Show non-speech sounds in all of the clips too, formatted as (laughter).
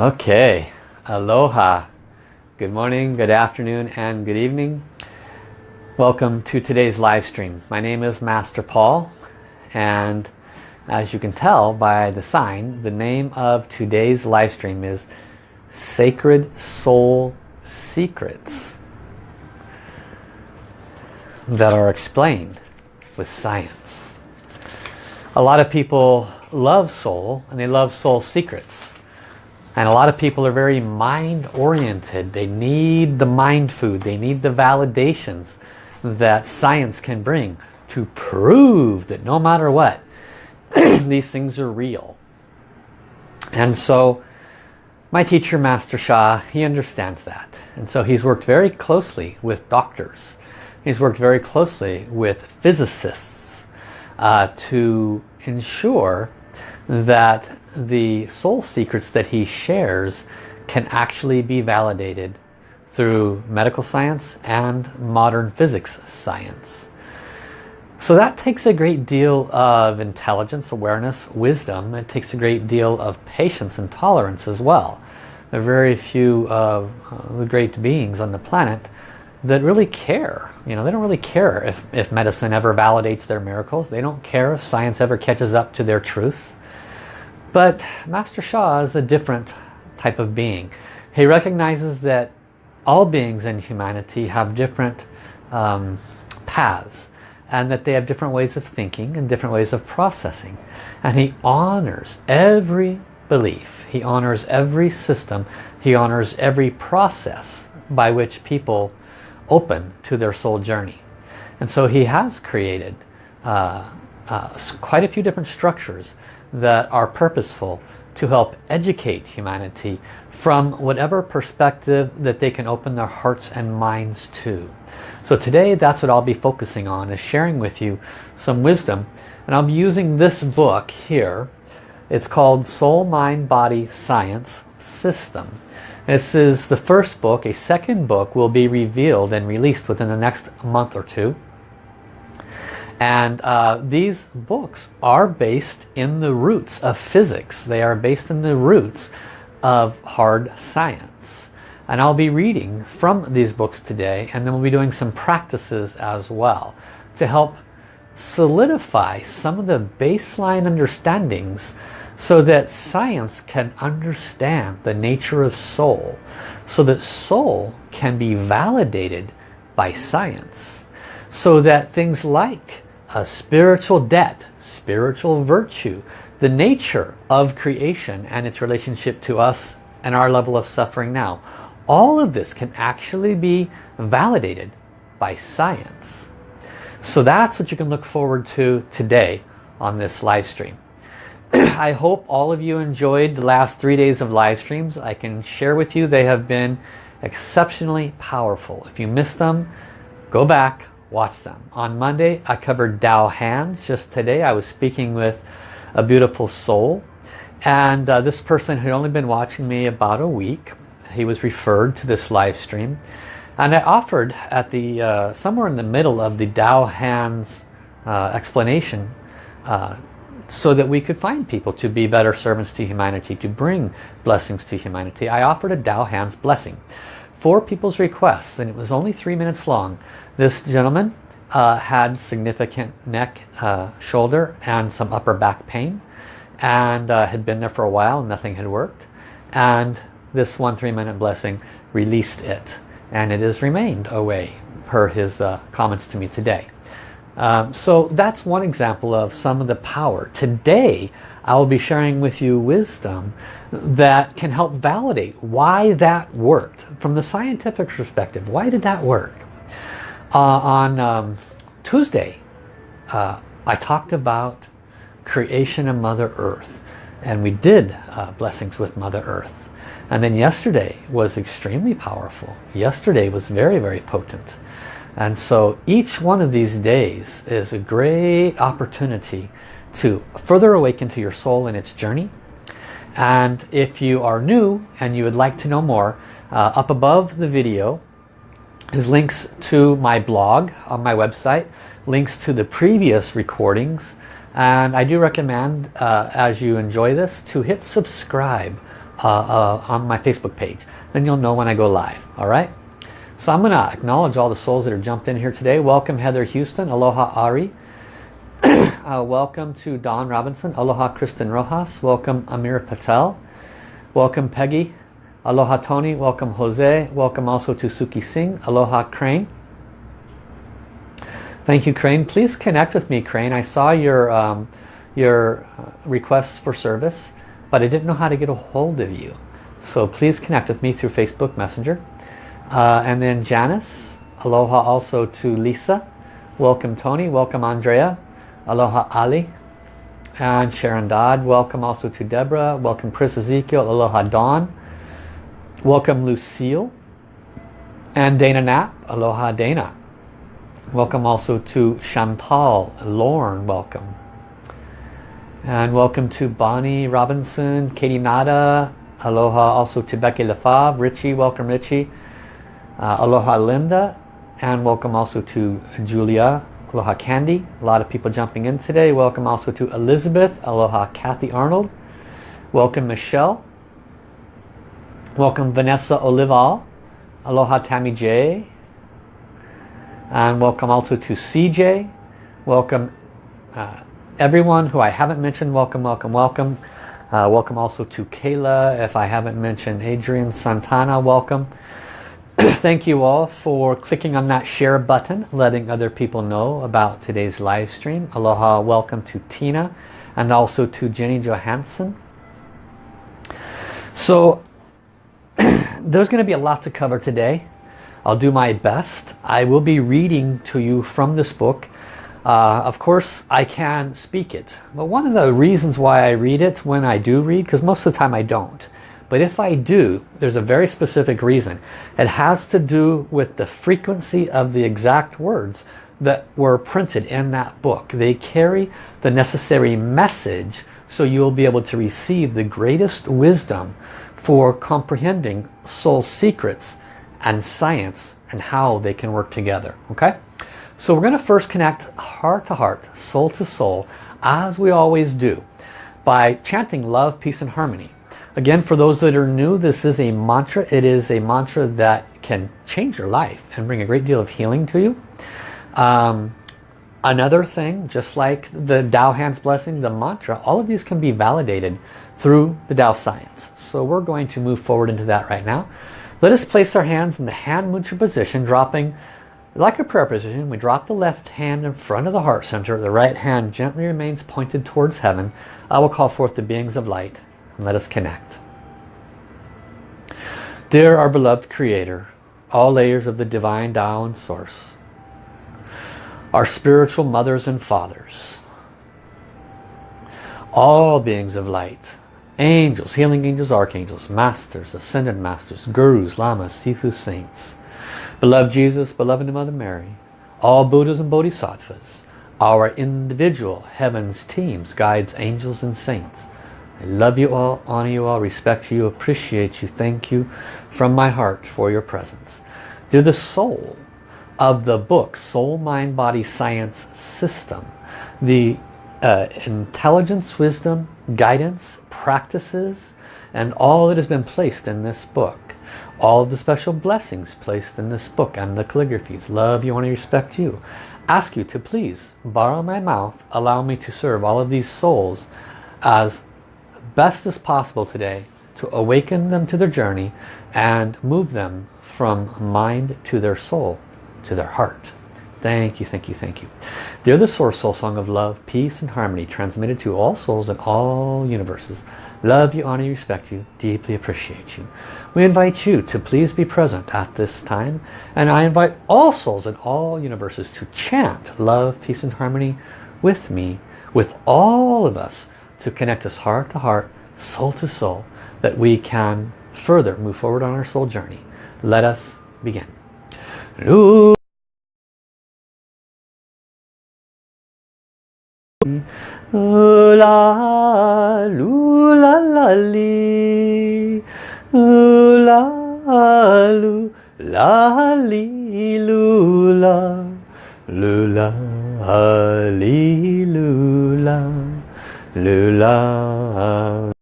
Okay, aloha. Good morning, good afternoon, and good evening. Welcome to today's live stream. My name is Master Paul and as you can tell by the sign, the name of today's live stream is Sacred Soul Secrets that are explained with science. A lot of people love soul and they love soul secrets. And a lot of people are very mind oriented. They need the mind food. They need the validations that science can bring to prove that no matter what, (clears throat) these things are real. And so my teacher, Master Sha, he understands that. And so he's worked very closely with doctors. He's worked very closely with physicists uh, to ensure that the soul secrets that he shares can actually be validated through medical science and modern physics science. So that takes a great deal of intelligence, awareness, wisdom. It takes a great deal of patience and tolerance as well. There are very few of uh, the great beings on the planet that really care. You know, they don't really care if, if medicine ever validates their miracles. They don't care if science ever catches up to their truth. But Master Sha is a different type of being. He recognizes that all beings in humanity have different um, paths and that they have different ways of thinking and different ways of processing. And he honors every belief. He honors every system. He honors every process by which people open to their soul journey. And so he has created uh, uh, quite a few different structures that are purposeful to help educate humanity from whatever perspective that they can open their hearts and minds to. So today that's what I'll be focusing on is sharing with you some wisdom and I'll be using this book here. It's called Soul, Mind, Body, Science System. This is the first book. A second book will be revealed and released within the next month or two. And uh, these books are based in the roots of physics. They are based in the roots of hard science. And I'll be reading from these books today and then we'll be doing some practices as well to help solidify some of the baseline understandings so that science can understand the nature of soul so that soul can be validated by science so that things like a spiritual debt, spiritual virtue, the nature of creation and its relationship to us and our level of suffering now. All of this can actually be validated by science. So that's what you can look forward to today on this live stream. (clears throat) I hope all of you enjoyed the last three days of live streams. I can share with you they have been exceptionally powerful. If you missed them, go back, watch them. On Monday, I covered Tao Hands. Just today, I was speaking with a beautiful soul. And uh, this person had only been watching me about a week. He was referred to this live stream. And I offered at the uh, somewhere in the middle of the Tao Hands uh, explanation uh, so that we could find people to be better servants to humanity, to bring blessings to humanity. I offered a Tao Hands blessing for people's requests and it was only three minutes long. This gentleman uh, had significant neck, uh, shoulder and some upper back pain and uh, had been there for a while nothing had worked and this one three minute blessing released it and it has remained away per his uh, comments to me today. Um, so that's one example of some of the power. Today I will be sharing with you wisdom that can help validate why that worked from the scientific perspective. Why did that work? Uh, on um, Tuesday, uh, I talked about creation of Mother Earth. And we did uh, blessings with Mother Earth. And then yesterday was extremely powerful. Yesterday was very, very potent. And so each one of these days is a great opportunity to further awaken to your soul in its journey. And if you are new and you would like to know more, uh, up above the video is links to my blog on my website, links to the previous recordings, and I do recommend, uh, as you enjoy this, to hit subscribe uh, uh, on my Facebook page. Then you'll know when I go live. All right. So I'm going to acknowledge all the souls that are jumped in here today. Welcome Heather Houston. Aloha Ari. (clears throat) uh, welcome to Don Robinson. Aloha Kristen Rojas. Welcome Amir Patel. Welcome Peggy. Aloha Tony. Welcome Jose. Welcome also to Suki Singh. Aloha Crane. Thank you Crane. Please connect with me Crane. I saw your um, your uh, requests for service but I didn't know how to get a hold of you. So please connect with me through Facebook Messenger. Uh, and then Janice, aloha also to Lisa. Welcome Tony, welcome Andrea. Aloha Ali. And Sharon Dodd, welcome also to Deborah. Welcome Chris Ezekiel, aloha Dawn. Welcome Lucille. And Dana Knapp, aloha Dana. Welcome also to Chantal, Lauren, welcome. And welcome to Bonnie Robinson, Katie Nada, aloha also to Becky Lefebvre, Richie, welcome Richie, uh, aloha Linda, and welcome also to Julia, aloha Candy, a lot of people jumping in today, welcome also to Elizabeth, aloha Kathy Arnold, welcome Michelle, welcome Vanessa Olival, aloha Tammy J, and welcome also to CJ, welcome uh, everyone who I haven't mentioned, welcome, welcome, welcome. Uh, welcome also to Kayla. If I haven't mentioned Adrian Santana, welcome. (clears throat) Thank you all for clicking on that share button, letting other people know about today's live stream. Aloha, welcome to Tina and also to Jenny Johansson. So there's going to be a lot to cover today. I'll do my best. I will be reading to you from this book uh, of course, I can speak it. But one of the reasons why I read it when I do read, because most of the time I don't. But if I do, there's a very specific reason. It has to do with the frequency of the exact words that were printed in that book. They carry the necessary message so you'll be able to receive the greatest wisdom for comprehending soul secrets and science and how they can work together. Okay? So we're going to first connect heart to heart, soul to soul, as we always do, by chanting love, peace and harmony. Again, for those that are new, this is a mantra. It is a mantra that can change your life and bring a great deal of healing to you. Um, another thing, just like the Tao Hands Blessing, the mantra, all of these can be validated through the Tao Science. So we're going to move forward into that right now. Let us place our hands in the hand mudra position, dropping like a prayer position, we drop the left hand in front of the heart center. The right hand gently remains pointed towards heaven. I will call forth the beings of light and let us connect. Dear our beloved Creator, all layers of the divine Tao and Source, our spiritual mothers and fathers, all beings of light, angels, healing angels, archangels, masters, ascended masters, gurus, lamas, sifu saints, Beloved Jesus, beloved Mother Mary, all Buddhas and Bodhisattvas, our individual heavens, teams, guides, angels and saints. I love you all, honor you all, respect you, appreciate you, thank you from my heart for your presence. Dear the soul of the book Soul, Mind, Body, Science System, the uh, intelligence, wisdom, guidance, practices, and all that has been placed in this book all of the special blessings placed in this book and the calligraphies. Love you, want to respect you. Ask you to please borrow my mouth, allow me to serve all of these souls as best as possible today to awaken them to their journey and move them from mind to their soul, to their heart. Thank you, thank you, thank you. They're the Source Soul Song of Love, Peace and Harmony transmitted to all souls in all universes. Love you, honor you, respect you, deeply appreciate you. We invite you to please be present at this time and I invite all souls in all universes to chant love, peace and harmony with me, with all of us to connect us heart to heart, soul to soul, that we can further move forward on our soul journey. Let us begin. Ooh la, loo la. Ooh la, la la.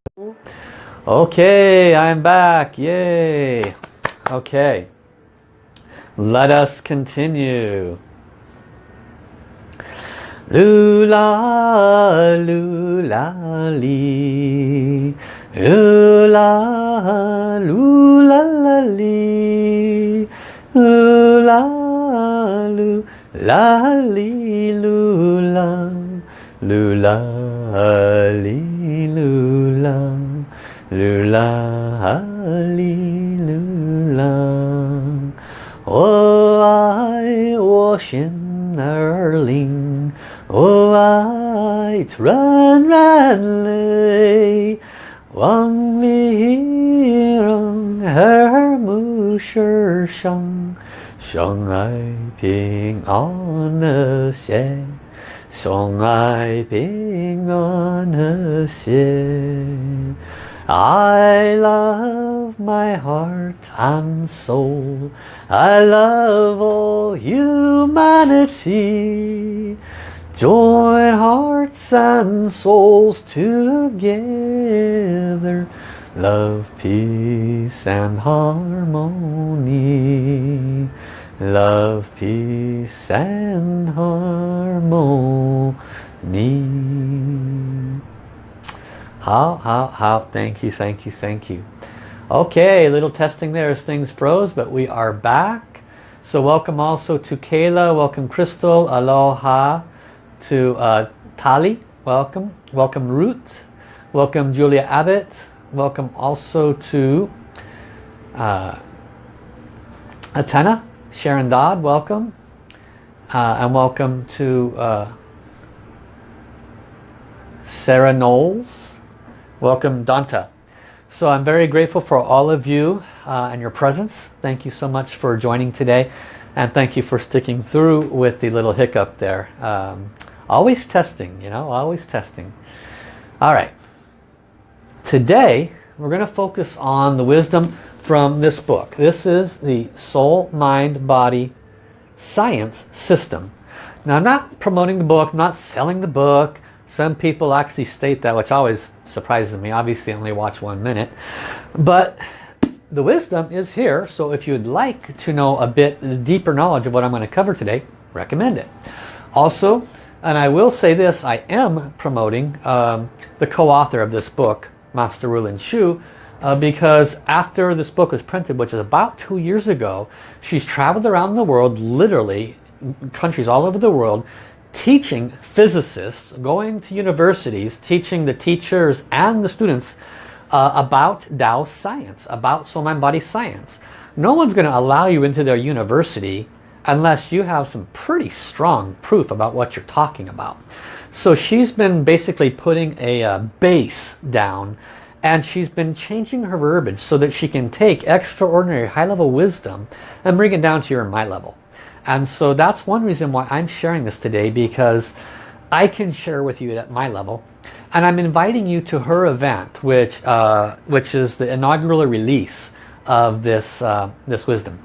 Okay, I'm back. Yay. Okay. Let us continue. 噜啦噜啦哩，噜啦噜啦啦哩，噜啦噜啦哩噜啦，噜啦哩噜啦，噜啦哩噜啦。我爱我心儿灵。Oh, I run, run, lay. Wang li rong, her mu shi shang. Song ai ping on a xie. Song ai ping on a xie. I love my heart and soul. I love all humanity. Join hearts and souls together. Love, peace and harmony. Love, peace and harmony. How, how, how, thank you, thank you, thank you. Okay, little testing there as things froze, but we are back. So welcome also to Kayla, welcome Crystal, aloha to uh, Tali, welcome. Welcome Ruth, welcome Julia Abbott, welcome also to uh, Atena, Sharon Dodd, welcome. Uh, and welcome to uh, Sarah Knowles, Welcome Danta. So I'm very grateful for all of you uh, and your presence. Thank you so much for joining today. And thank you for sticking through with the little hiccup there. Um, always testing, you know, always testing. All right. Today, we're going to focus on the wisdom from this book. This is the Soul, Mind, Body Science System. Now, I'm not promoting the book, I'm not selling the book. Some people actually state that, which always surprises me. Obviously, I only watch one minute. But the wisdom is here. So if you'd like to know a bit deeper knowledge of what I'm going to cover today, recommend it. Also, and I will say this, I am promoting um, the co-author of this book, Master Rulin Xiu, uh, because after this book was printed, which is about two years ago, she's traveled around the world, literally, countries all over the world, teaching physicists, going to universities, teaching the teachers and the students uh, about Tao science, about soul mind body science. No one's going to allow you into their university unless you have some pretty strong proof about what you're talking about. So she's been basically putting a uh, base down and she's been changing her verbiage so that she can take extraordinary high-level wisdom and bring it down to your and my level. And so that's one reason why I'm sharing this today because I can share with you at my level. And I'm inviting you to her event, which uh, which is the inaugural release of this uh, this wisdom.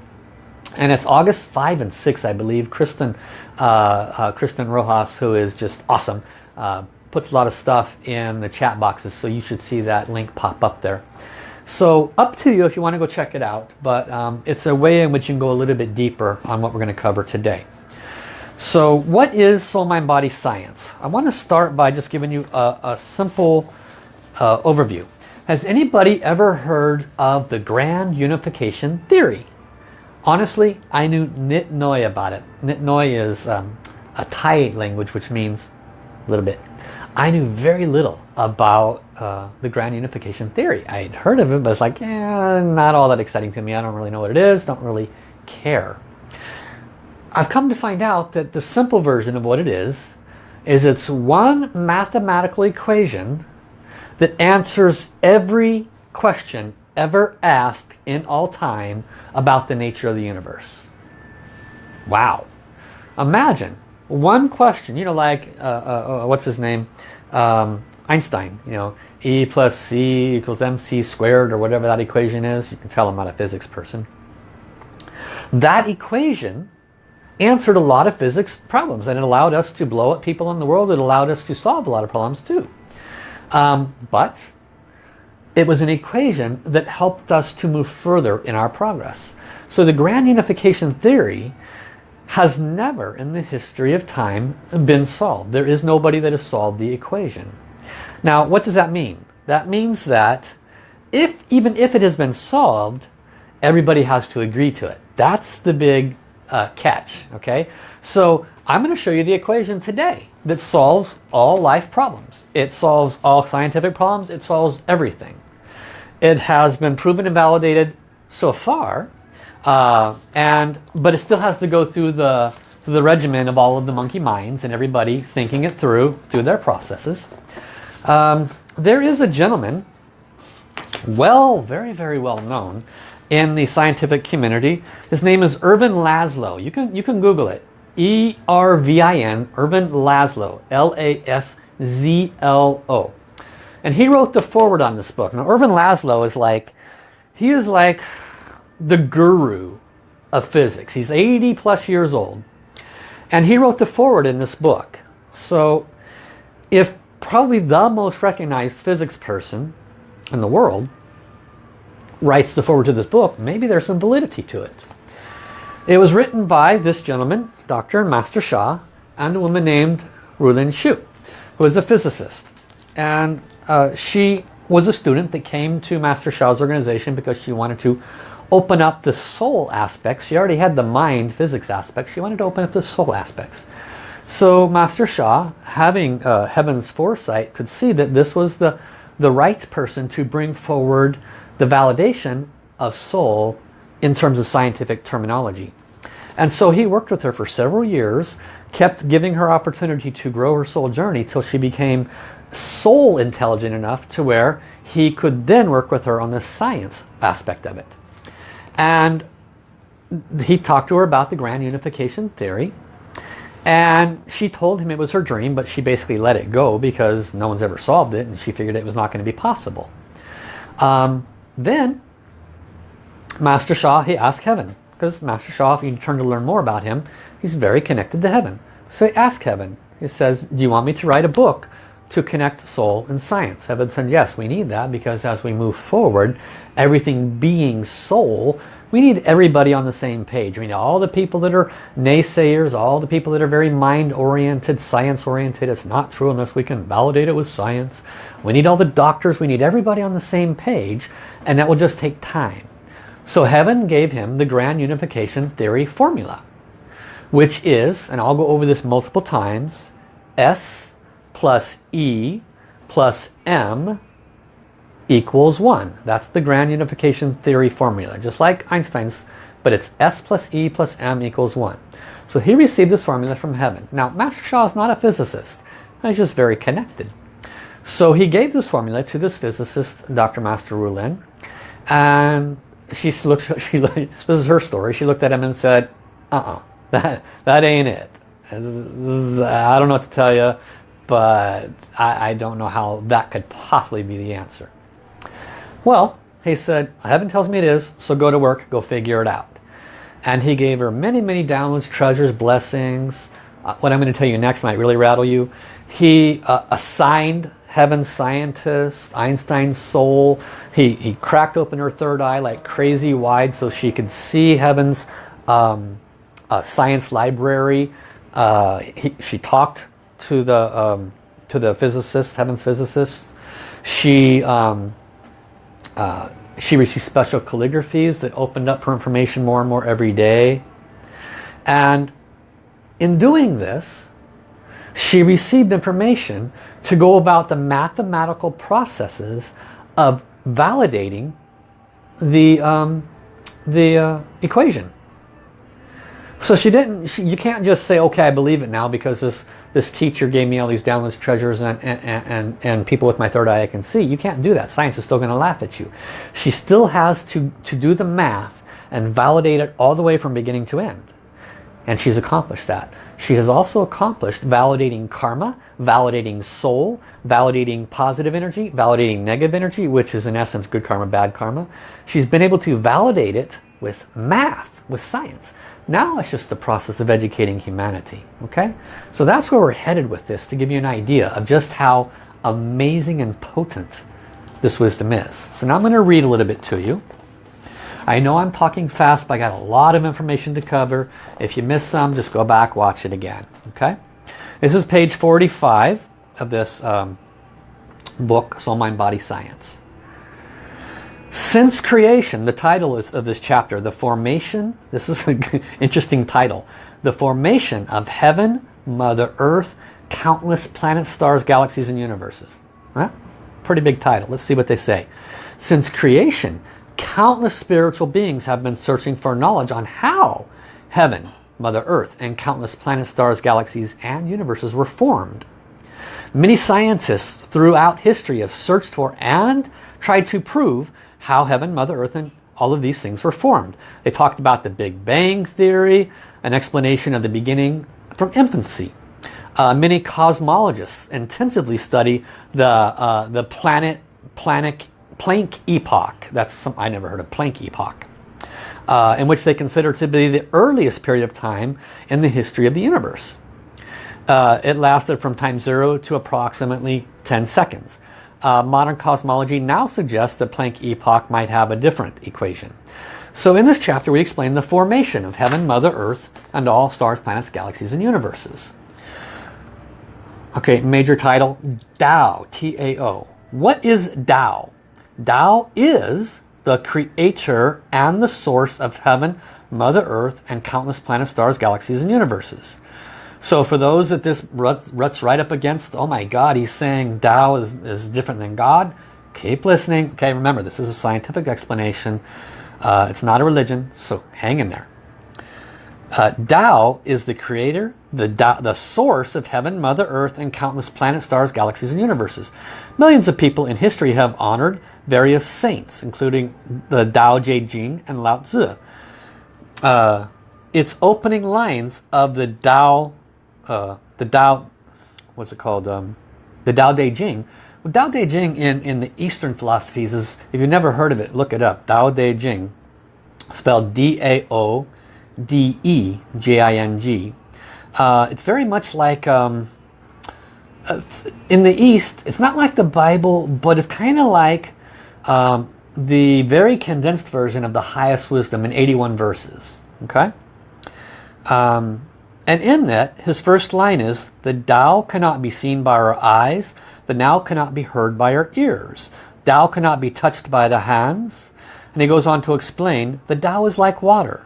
And it's August 5 and 6, I believe. Kristen, uh, uh Kristen Rojas, who is just awesome, uh, puts a lot of stuff in the chat boxes. So you should see that link pop up there. So up to you if you want to go check it out, but um, it's a way in which you can go a little bit deeper on what we're going to cover today. So what is soul mind body science? I want to start by just giving you a, a simple uh, overview. Has anybody ever heard of the grand unification theory? Honestly, I knew Nit Noi about it. Nit Noi is um, a Thai language which means a little bit. I knew very little about uh, the grand unification theory. I had heard of it, but it's like, yeah, not all that exciting to me. I don't really know what it is, don't really care. I've come to find out that the simple version of what it is, is it's one mathematical equation that answers every question ever asked in all time about the nature of the universe. Wow. Imagine one question, you know, like, uh, uh, uh, what's his name? Um, Einstein, you know, E plus C equals MC squared or whatever that equation is. You can tell I'm not a physics person. That equation answered a lot of physics problems and it allowed us to blow up people in the world. It allowed us to solve a lot of problems too. Um, but it was an equation that helped us to move further in our progress. So the grand unification theory has never in the history of time been solved. There is nobody that has solved the equation. Now what does that mean? That means that if even if it has been solved, everybody has to agree to it. That's the big uh, catch. Okay, so I'm going to show you the equation today that solves all life problems. It solves all scientific problems. It solves everything. It has been proven and validated so far, uh, and but it still has to go through the through the regimen of all of the monkey minds and everybody thinking it through through their processes. Um, there is a gentleman well, very, very well known in the scientific community. His name is Ervin Laszlo. You can, you can Google it. E-R-V-I-N, Ervin Laszlo, L-A-S-Z-L-O. And he wrote the forward on this book. Now, Ervin Laszlo is like, he is like the guru of physics. He's 80 plus years old. And he wrote the forward in this book. So, if probably the most recognized physics person in the world writes the forward to this book, maybe there's some validity to it. It was written by this gentleman, Dr. Master Sha, and a woman named Rulin Xiu, who is a physicist. And uh, she was a student that came to Master Sha's organization because she wanted to open up the soul aspects. She already had the mind physics aspects. She wanted to open up the soul aspects. So Master Sha, having uh, heaven's foresight, could see that this was the the right person to bring forward the validation of soul in terms of scientific terminology. And so he worked with her for several years, kept giving her opportunity to grow her soul journey till she became soul intelligent enough to where he could then work with her on the science aspect of it. And he talked to her about the grand unification theory and she told him it was her dream, but she basically let it go because no one's ever solved it and she figured it was not going to be possible. Um, then, Master Sha, he asked heaven, because Master Sha, if you turn to learn more about him, he's very connected to heaven. So he asked heaven, he says, do you want me to write a book to connect soul and science? Heaven said, yes, we need that because as we move forward, everything being soul we need everybody on the same page. We need all the people that are naysayers, all the people that are very mind-oriented, science-oriented. It's not true unless we can validate it with science. We need all the doctors. We need everybody on the same page. And that will just take time. So heaven gave him the grand unification theory formula. Which is, and I'll go over this multiple times, S plus E plus M equals 1. That's the grand unification theory formula, just like Einstein's, but it's S plus E plus M equals 1. So he received this formula from heaven. Now, Master Sha is not a physicist. He's just very connected. So he gave this formula to this physicist, Dr. Master Rulin, and she looked, (laughs) she, this is her story, she looked at him and said, uh-uh, (laughs) that, that ain't it. I don't know what to tell you, but I, I don't know how that could possibly be the answer. Well, he said, heaven tells me it is, so go to work, go figure it out. And he gave her many, many downloads, treasures, blessings. Uh, what I'm going to tell you next might really rattle you. He uh, assigned heaven scientist, Einstein's soul. He, he cracked open her third eye like crazy wide so she could see heaven's um, uh, science library. Uh, he, she talked to the um, to the physicist, heaven's physicist. She um, uh, she received special calligraphies that opened up her information more and more every day. And in doing this, she received information to go about the mathematical processes of validating the, um, the uh, equation. So she didn't, she, you can't just say, okay, I believe it now because this, this teacher gave me all these downloads, treasures, and, and, and, and people with my third eye I can see. You can't do that. Science is still going to laugh at you. She still has to, to do the math and validate it all the way from beginning to end. And she's accomplished that. She has also accomplished validating karma, validating soul, validating positive energy, validating negative energy, which is in essence good karma, bad karma. She's been able to validate it with math, with science. Now it's just the process of educating humanity. Okay, So that's where we're headed with this to give you an idea of just how amazing and potent this wisdom is. So now I'm going to read a little bit to you. I know I'm talking fast, but I got a lot of information to cover. If you miss some, just go back, watch it again. Okay? This is page 45 of this um, book, Soul, Mind, Body, Science. Since creation, the title is of this chapter, The Formation, this is an interesting title, The Formation of Heaven, Mother Earth, Countless Planets, Stars, Galaxies, and Universes. Huh? Pretty big title. Let's see what they say. Since creation, countless spiritual beings have been searching for knowledge on how heaven, Mother Earth, and countless planets, stars, galaxies, and universes were formed. Many scientists throughout history have searched for and tried to prove how heaven, Mother Earth, and all of these things were formed. They talked about the Big Bang Theory, an explanation of the beginning from infancy. Uh, many cosmologists intensively study the, uh, the planet, planet, Planck epoch. That's some, I never heard of Planck epoch. Uh, in which they consider to be the earliest period of time in the history of the universe. Uh, it lasted from time zero to approximately 10 seconds. Uh, modern cosmology now suggests that Planck epoch might have a different equation. So in this chapter we explain the formation of heaven, Mother Earth, and all stars, planets, galaxies, and universes. Okay, major title, Tao, T-A-O. What is Tao? Tao is the creator and the source of heaven, Mother Earth, and countless planets, stars, galaxies, and universes. So for those that this ruts, ruts right up against, oh my God, he's saying Tao is, is different than God, keep listening. Okay, remember, this is a scientific explanation. Uh, it's not a religion, so hang in there. Uh, Tao is the creator, the, the source of heaven, Mother Earth, and countless planets, stars, galaxies, and universes. Millions of people in history have honored various saints, including the Tao Te Ching and Lao Tzu. Uh, its opening lines of the Tao uh, the Tao, what's it called? Um, the Tao Te Ching. Well, Tao Te Ching in, in the Eastern philosophies is, if you've never heard of it, look it up. Tao Te Ching, spelled D-A-O-D-E-J-I-N-G. Uh, it's very much like, um, uh, in the East, it's not like the Bible, but it's kind of like um, the very condensed version of the highest wisdom in 81 verses. Okay? Um, and in that, his first line is, the Tao cannot be seen by our eyes, the Tao cannot be heard by our ears. Tao cannot be touched by the hands. And he goes on to explain, the Tao is like water.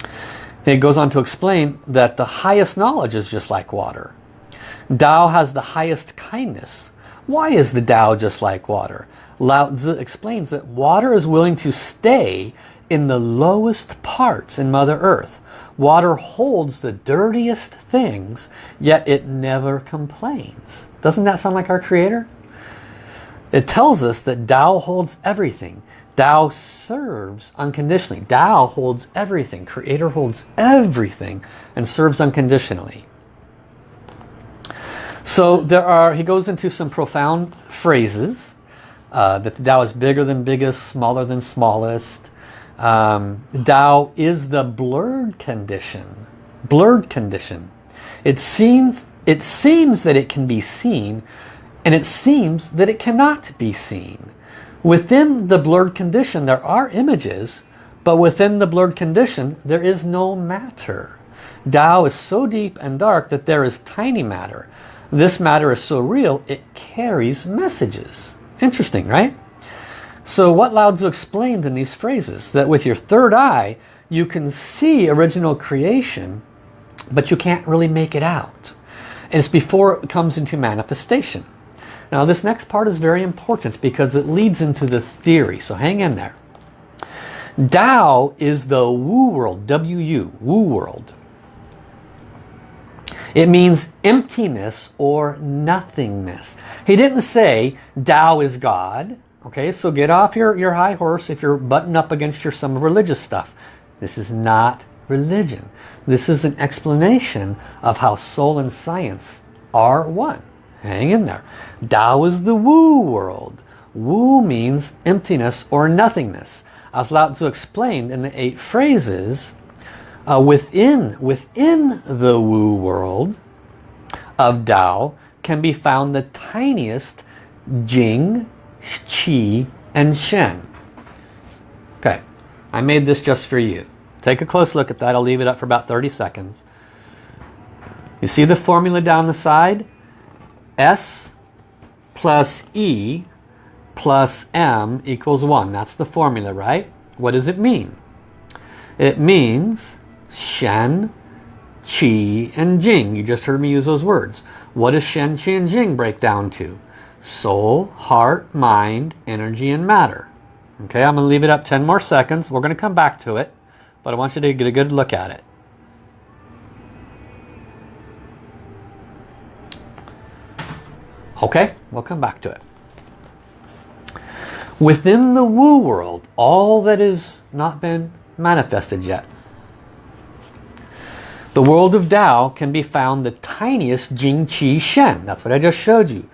And he goes on to explain that the highest knowledge is just like water. Tao has the highest kindness. Why is the Tao just like water? Lao Tzu explains that water is willing to stay in the lowest parts in Mother Earth. Water holds the dirtiest things, yet it never complains. Doesn't that sound like our Creator? It tells us that Tao holds everything. Tao serves unconditionally. Tao holds everything. Creator holds everything and serves unconditionally. So there are, he goes into some profound phrases. Uh, that the Tao is bigger than biggest, smaller than smallest. Um, Tao is the blurred condition. Blurred condition. It seems, it seems that it can be seen and it seems that it cannot be seen. Within the blurred condition there are images but within the blurred condition there is no matter. Tao is so deep and dark that there is tiny matter. This matter is so real it carries messages. Interesting, right? So what Lao Tzu explained in these phrases, that with your third eye, you can see original creation, but you can't really make it out. And it's before it comes into manifestation. Now this next part is very important because it leads into the theory, so hang in there. Tao is the Wu world, W-U, Wu world. It means emptiness or nothingness. He didn't say Tao is God. Okay, so get off your, your high horse if you're butting up against your some religious stuff. This is not religion. This is an explanation of how soul and science are one. Hang in there. Tao is the Wu world. Wu means emptiness or nothingness. As Lao Tzu explained in the eight phrases, uh, within, within the Wu world of Tao can be found the tiniest Jing, Qi, and Shen. Okay, I made this just for you. Take a close look at that. I'll leave it up for about 30 seconds. You see the formula down the side? S plus E plus M equals 1. That's the formula, right? What does it mean? It means Shen, Qi, and Jing. You just heard me use those words. What does Shen, Qi, and Jing break down to? Soul, heart, mind, energy, and matter. Okay, I'm going to leave it up 10 more seconds. We're going to come back to it, but I want you to get a good look at it. Okay, we'll come back to it. Within the Wu world, all that has not been manifested yet. The world of Tao can be found the tiniest Jing Qi Shen. That's what I just showed you.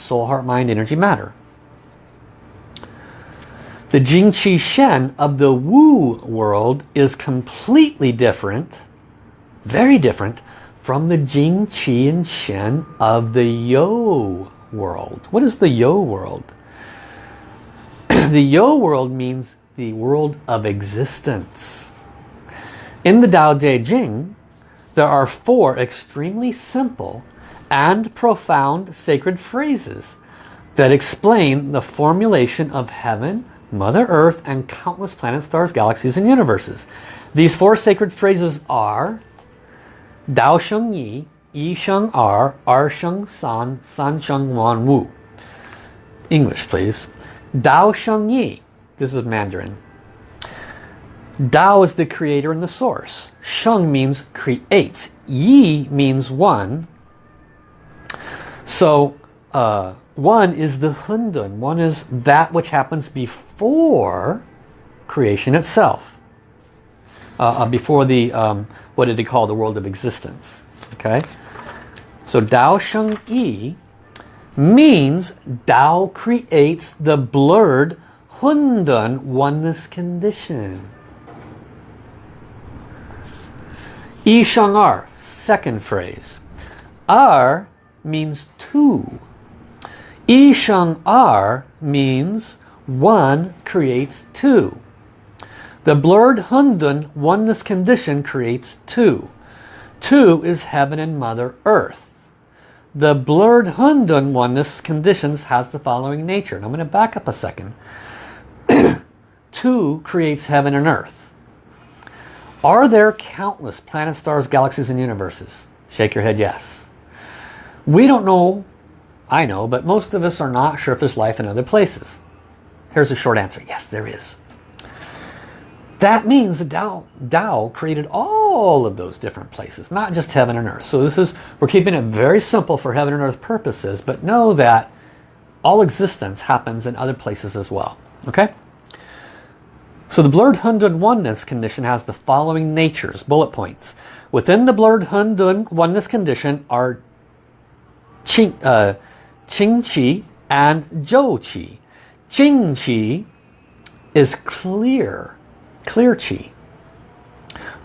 Soul, heart, mind, energy, matter. The Jing Qi Shen of the Wu world is completely different, very different, from the Jing Qi and Shen of the Yo world. What is the Yo world? (clears throat) the Yo world means the world of existence. In the Tao Te Ching, there are four extremely simple and profound sacred phrases that explain the formulation of heaven, Mother Earth, and countless planets, stars, galaxies, and universes. These four sacred phrases are Dao Sheng Yi, Yi Sheng Er, Er Sheng San, San Sheng Wan Wu. English, please. Dao Sheng Yi. This is Mandarin. Dao is the creator and the source. Sheng means creates. Yi means one. So uh, one is the Hundun. One is that which happens before creation itself. Uh, uh, before the, um, what did he call the world of existence. Okay. So Dao Sheng Yi means Dao creates the blurred Hundun oneness condition. Yi Sheng Er, second phrase. Er means two. Yi Sheng Er means one creates two. The blurred Hundun oneness condition creates two. Two is heaven and Mother Earth. The blurred Hundun oneness conditions has the following nature. And I'm going to back up a second. (clears throat) Two creates heaven and earth. Are there countless planets, stars, galaxies, and universes? Shake your head yes. We don't know, I know, but most of us are not sure if there's life in other places. Here's a short answer. Yes, there is. That means that Tao, Tao created all of those different places, not just heaven and earth. So this is, we're keeping it very simple for heaven and earth purposes, but know that all existence happens in other places as well. Okay? So the blurred Hundun oneness condition has the following natures, bullet points. Within the blurred Hundun oneness condition are Qing, uh, Qing Qi and Zhuo Qi. Qing Qi is clear clear chi.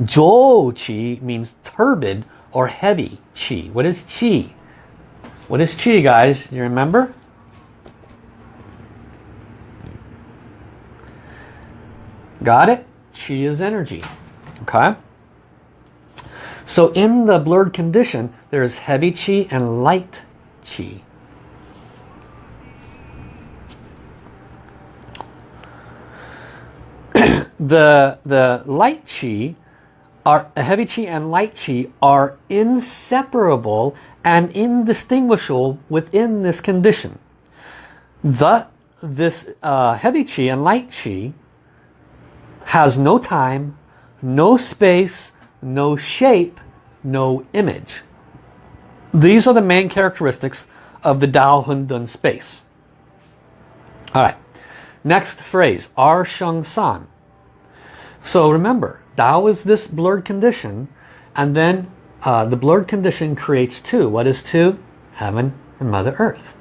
Zhuo chi means turbid or heavy chi. What is chi? What is chi, guys? You remember? Got it? Chi is energy. Okay? So in the blurred condition, there is heavy chi and light chi. (coughs) the, the light chi, are, heavy chi and light chi are inseparable and indistinguishable within this condition. The, this uh, heavy chi and light chi has no time, no space, no shape, no image. These are the main characteristics of the Dao Hundun space. Alright, next phrase, Ar Sheng San. So remember, Tao is this blurred condition, and then uh, the blurred condition creates two. What is two? Heaven and Mother Earth.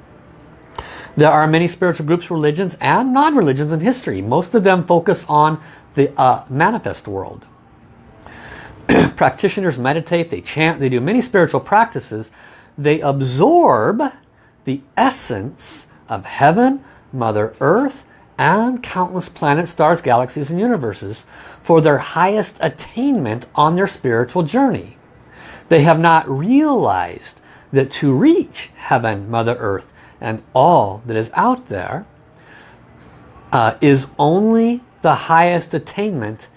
There are many spiritual groups, religions, and non-religions in history. Most of them focus on the uh, manifest world. (clears throat) Practitioners meditate, they chant, they do many spiritual practices. They absorb the essence of heaven, Mother Earth, and countless planets, stars, galaxies, and universes for their highest attainment on their spiritual journey. They have not realized that to reach heaven, Mother Earth, and all that is out there uh, is only the highest attainment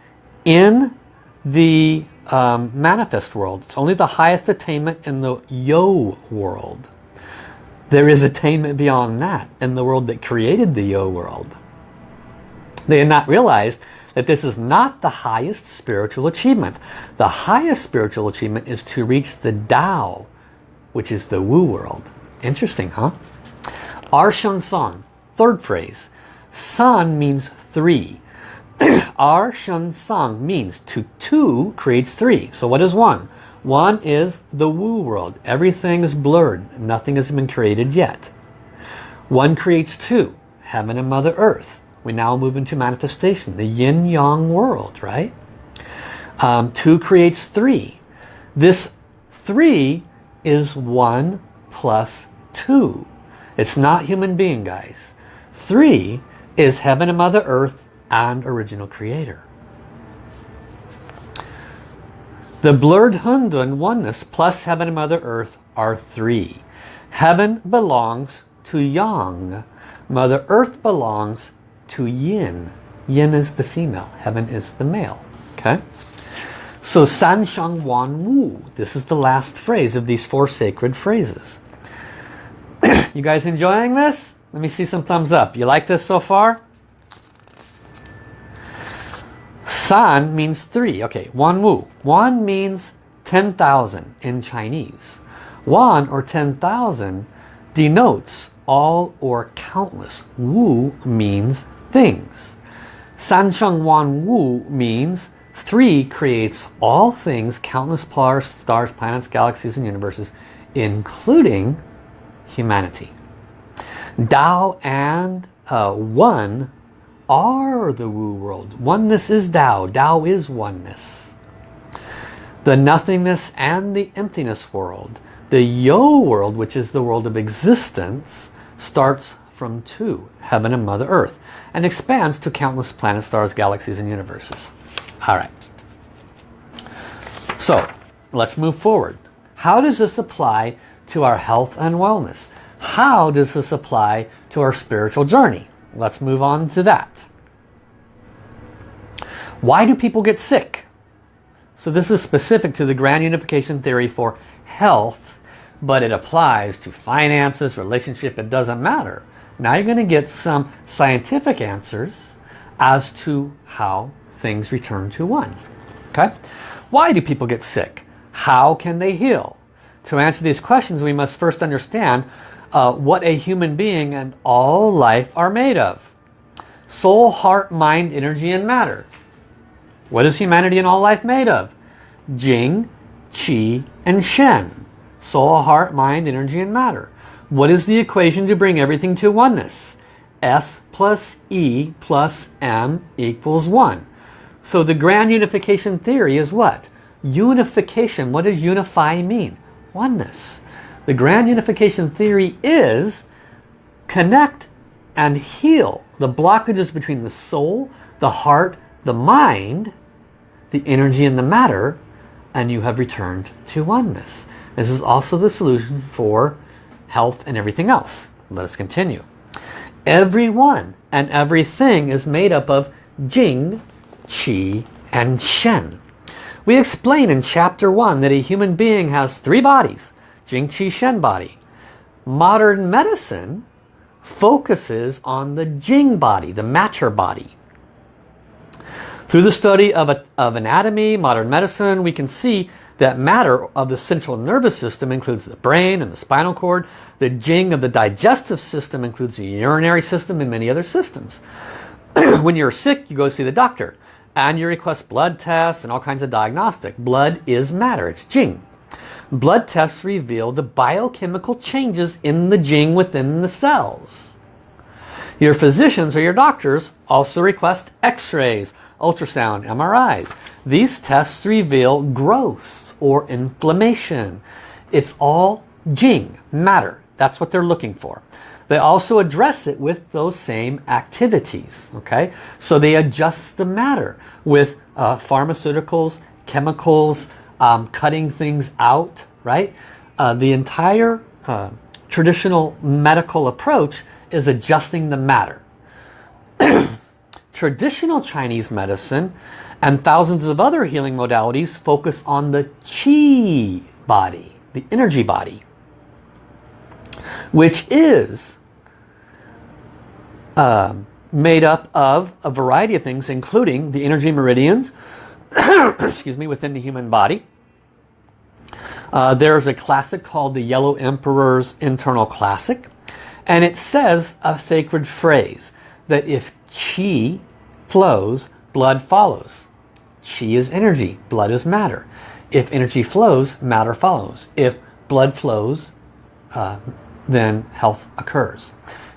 in the um, manifest world. It's only the highest attainment in the yo world. There is attainment beyond that in the world that created the yo world. They had not realized that this is not the highest spiritual achievement. The highest spiritual achievement is to reach the Tao, which is the Wu world. Interesting, huh? Ar Sheng Song, third phrase. San means three. Ar Sheng Song means to two creates three. So what is one? One is the Wu world. Everything is blurred. Nothing has been created yet. One creates two. Heaven and Mother Earth. We now move into manifestation. The yin-yang world, right? Um, two creates three. This three is one plus two. It's not human being, guys. Three is heaven and Mother Earth and original creator. The blurred Hundun oneness plus heaven and Mother Earth are three. Heaven belongs to Yang. Mother Earth belongs to Yin. Yin is the female. Heaven is the male. Okay? So San Sheng Wan Wu. This is the last phrase of these four sacred phrases. (clears throat) you guys enjoying this? Let me see some thumbs up. You like this so far? San means three. Okay, Wan Wu. Wan means 10,000 in Chinese. Wan or 10,000 denotes all or countless. Wu means things. San Sheng Wan Wu means three creates all things, countless stars, planets, galaxies, and universes, including humanity. Tao and uh, one are the Wu world. Oneness is Tao. Tao is oneness. The nothingness and the emptiness world. The Yo world, which is the world of existence, starts from two, heaven and Mother Earth, and expands to countless planets, stars, galaxies, and universes. All right. So, let's move forward. How does this apply to our health and wellness? How does this apply to our spiritual journey? Let's move on to that. Why do people get sick? So this is specific to the grand unification theory for health, but it applies to finances, relationship, it doesn't matter. Now you're going to get some scientific answers as to how things return to one. Okay? Why do people get sick? How can they heal? To answer these questions, we must first understand uh, what a human being and all life are made of. Soul, heart, mind, energy, and matter. What is humanity and all life made of? Jing, Qi, and Shen. Soul, heart, mind, energy, and matter. What is the equation to bring everything to oneness? S plus E plus M equals 1. So the grand unification theory is what? Unification. What does unify mean? Oneness. The grand unification theory is connect and heal the blockages between the soul, the heart, the mind, the energy and the matter, and you have returned to oneness. This is also the solution for health and everything else. Let us continue. Everyone and everything is made up of Jing, Qi, and Shen. We explain in chapter 1 that a human being has three bodies, Jing, Qi, Shen body. Modern medicine focuses on the Jing body, the matter body. Through the study of, a, of anatomy, modern medicine, we can see that matter of the central nervous system includes the brain and the spinal cord. The jing of the digestive system includes the urinary system and many other systems. (clears throat) when you're sick, you go see the doctor and you request blood tests and all kinds of diagnostic. Blood is matter, it's jing. Blood tests reveal the biochemical changes in the jing within the cells. Your physicians or your doctors also request x-rays, ultrasound, MRIs. These tests reveal growths or inflammation. It's all Jing, matter. That's what they're looking for. They also address it with those same activities. Okay, So they adjust the matter with uh, pharmaceuticals, chemicals, um, cutting things out, right? Uh, the entire uh, traditional medical approach is adjusting the matter. (clears throat) traditional Chinese medicine and thousands of other healing modalities focus on the chi body, the energy body, which is uh, made up of a variety of things, including the energy meridians, (coughs) excuse me, within the human body. Uh, there's a classic called the Yellow Emperor's Internal Classic, and it says a sacred phrase that if chi flows, blood follows. Chi is energy, blood is matter. If energy flows, matter follows. If blood flows, uh, then health occurs.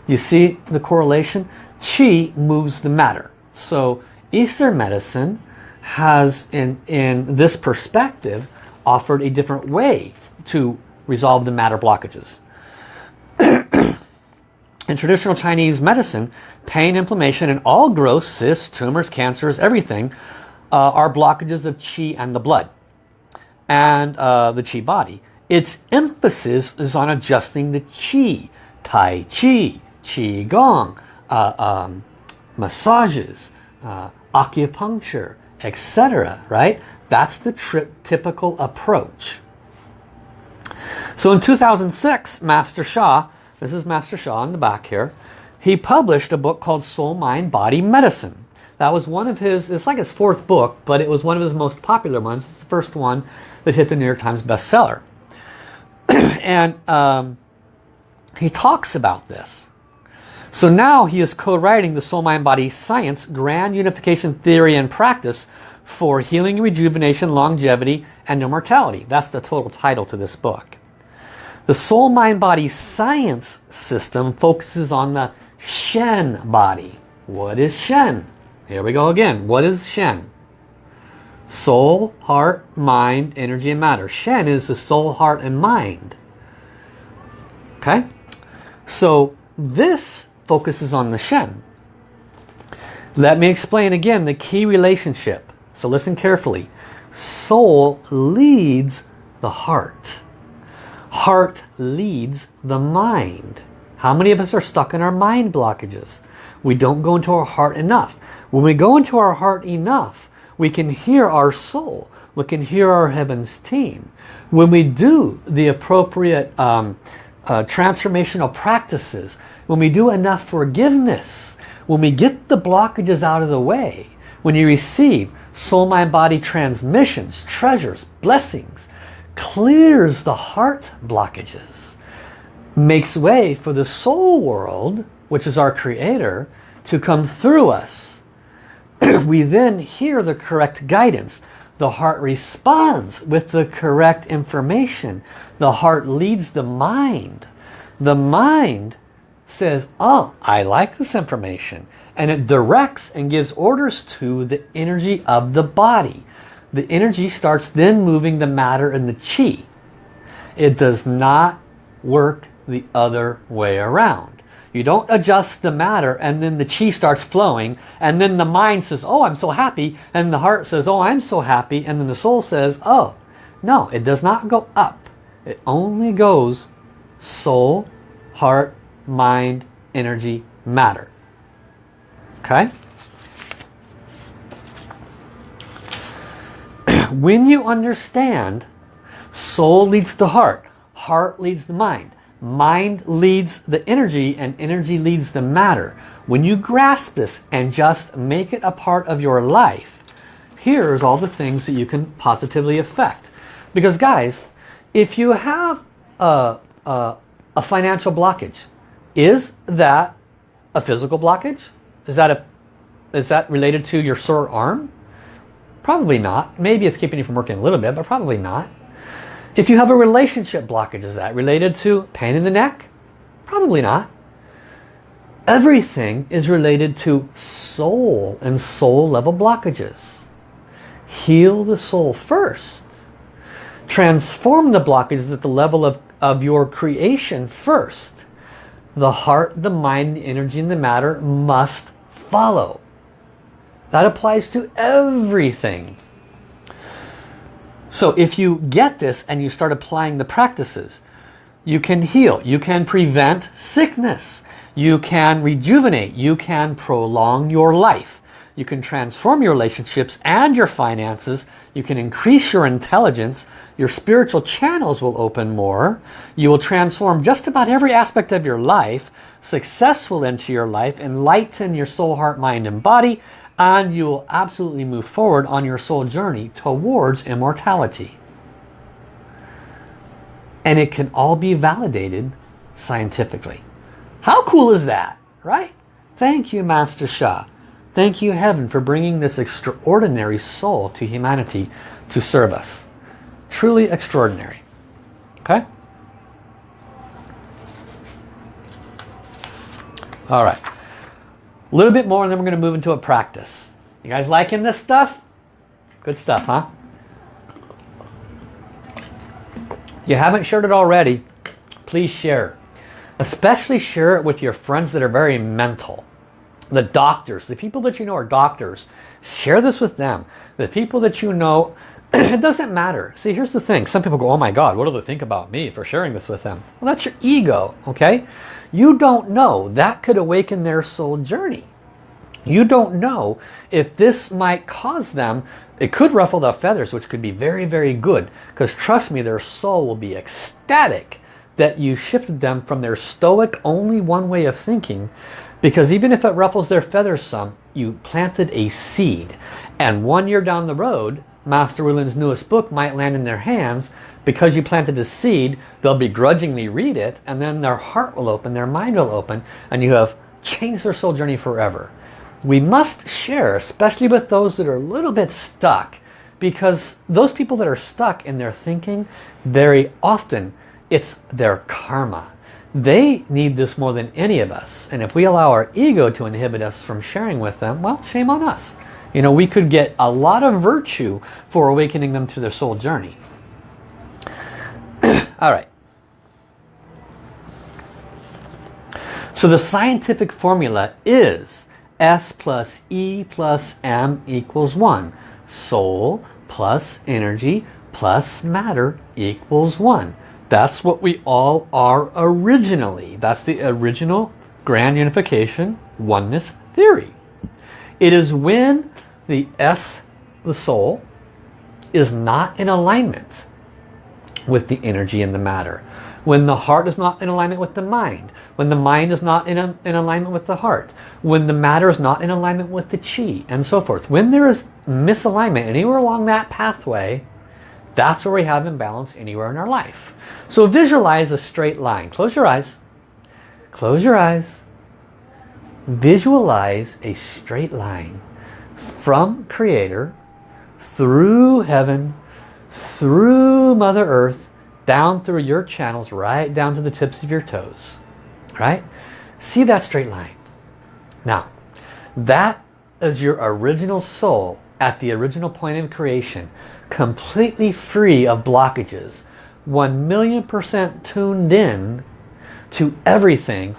You see the correlation? Chi moves the matter. So Eastern medicine has, in, in this perspective, offered a different way to resolve the matter blockages. (clears throat) in traditional Chinese medicine, pain, inflammation, and all growth, cysts, tumors, cancers, everything, uh, are blockages of qi and the blood and uh, the qi body. Its emphasis is on adjusting the qi, tai chi, qi gong, uh, um, massages, uh, acupuncture, etc. Right? That's the typical approach. So in 2006, Master Sha, this is Master Sha in the back here, he published a book called Soul, Mind, Body, Medicine. That was one of his, it's like his fourth book, but it was one of his most popular ones. It's the first one that hit the New York Times bestseller. (clears throat) and um, he talks about this. So now he is co-writing the Soul Mind Body Science Grand Unification Theory and Practice for Healing, Rejuvenation, Longevity, and Immortality. That's the total title to this book. The Soul Mind Body Science system focuses on the Shen body. What is Shen? Here we go again. What is Shen? Soul, heart, mind, energy, and matter. Shen is the soul, heart, and mind. Okay? So this focuses on the Shen. Let me explain again the key relationship. So listen carefully. Soul leads the heart. Heart leads the mind. How many of us are stuck in our mind blockages? We don't go into our heart enough. When we go into our heart enough, we can hear our soul. We can hear our heavens team. When we do the appropriate um, uh, transformational practices, when we do enough forgiveness, when we get the blockages out of the way, when you receive soul, mind, body transmissions, treasures, blessings, clears the heart blockages, makes way for the soul world, which is our creator, to come through us. (clears throat) we then hear the correct guidance. The heart responds with the correct information. The heart leads the mind. The mind says, oh, I like this information. And it directs and gives orders to the energy of the body. The energy starts then moving the matter and the chi. It does not work the other way around. You don't adjust the matter and then the chi starts flowing and then the mind says, oh, I'm so happy. And the heart says, oh, I'm so happy. And then the soul says, oh, no, it does not go up. It only goes soul, heart, mind, energy, matter. Okay? (clears throat) when you understand soul leads the heart, heart leads the mind, mind leads the energy, and energy leads the matter. When you grasp this and just make it a part of your life, here's all the things that you can positively affect. Because guys, if you have a, a, a financial blockage, is that a physical blockage? Is that a is that related to your sore arm? Probably not. Maybe it's keeping you from working a little bit, but probably not. If you have a relationship blockage, is that related to pain in the neck? Probably not. Everything is related to soul and soul level blockages. Heal the soul first. Transform the blockages at the level of, of your creation first the heart, the mind, the energy, and the matter must follow. That applies to everything. So if you get this and you start applying the practices, you can heal, you can prevent sickness, you can rejuvenate, you can prolong your life, you can transform your relationships and your finances, you can increase your intelligence, your spiritual channels will open more, you will transform just about every aspect of your life, success will enter your life, enlighten your soul, heart, mind, and body, and you will absolutely move forward on your soul journey towards immortality. And it can all be validated scientifically. How cool is that, right? Thank you, Master Sha. Thank you, Heaven, for bringing this extraordinary soul to humanity to serve us. Truly extraordinary. Okay? All right. A little bit more and then we're going to move into a practice. You guys liking this stuff? Good stuff, huh? If you haven't shared it already, please share. Especially share it with your friends that are very mental. The doctors, the people that you know are doctors, share this with them. The people that you know, (clears throat) it doesn't matter. See, here's the thing. Some people go, oh my God, what do they think about me for sharing this with them? Well, that's your ego, okay? You don't know. That could awaken their soul journey. You don't know if this might cause them, it could ruffle the feathers, which could be very, very good. Because trust me, their soul will be ecstatic that you shifted them from their stoic, only one way of thinking. Because even if it ruffles their feathers some, you planted a seed. And one year down the road, Master Rulin's newest book might land in their hands because you planted a seed, they'll begrudgingly read it and then their heart will open, their mind will open and you have changed their soul journey forever. We must share, especially with those that are a little bit stuck because those people that are stuck in their thinking, very often it's their karma. They need this more than any of us. And if we allow our ego to inhibit us from sharing with them, well, shame on us. You know, we could get a lot of virtue for awakening them to their soul journey. (clears throat) All right. So the scientific formula is S plus E plus M equals 1. Soul plus energy plus matter equals 1. That's what we all are originally. That's the original grand unification oneness theory. It is when the S, the soul, is not in alignment with the energy and the matter. When the heart is not in alignment with the mind. When the mind is not in, a, in alignment with the heart. When the matter is not in alignment with the chi and so forth. When there is misalignment anywhere along that pathway, that's where we have imbalance anywhere in our life. So visualize a straight line. Close your eyes. Close your eyes. Visualize a straight line from Creator through heaven through Mother Earth, down through your channels, right down to the tips of your toes. Right? See that straight line. Now, that is your original soul at the original point of creation, completely free of blockages, 1 million percent tuned in to everything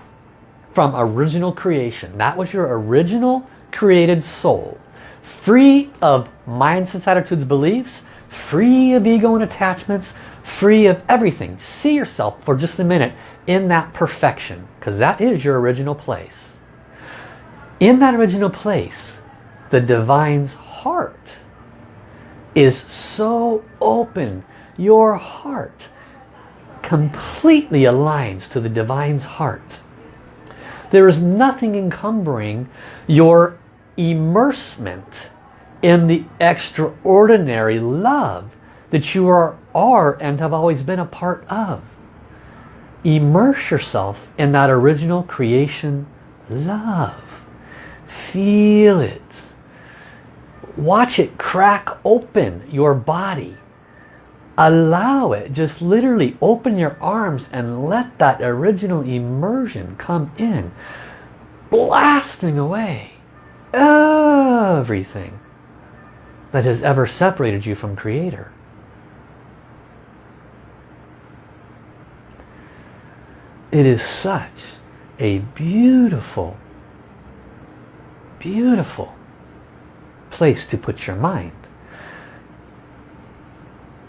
from original creation. That was your original created soul. Free of mindsets, attitudes, beliefs, free of ego and attachments, free of everything. See yourself for just a minute in that perfection because that is your original place. In that original place, the divine's heart is so open. Your heart completely aligns to the divine's heart. There is nothing encumbering your immersement in the extraordinary love that you are, are and have always been a part of. Immerse yourself in that original creation love. Feel it. Watch it crack open your body. Allow it. Just literally open your arms and let that original immersion come in. Blasting away everything that has ever separated you from Creator. It is such a beautiful, beautiful place to put your mind.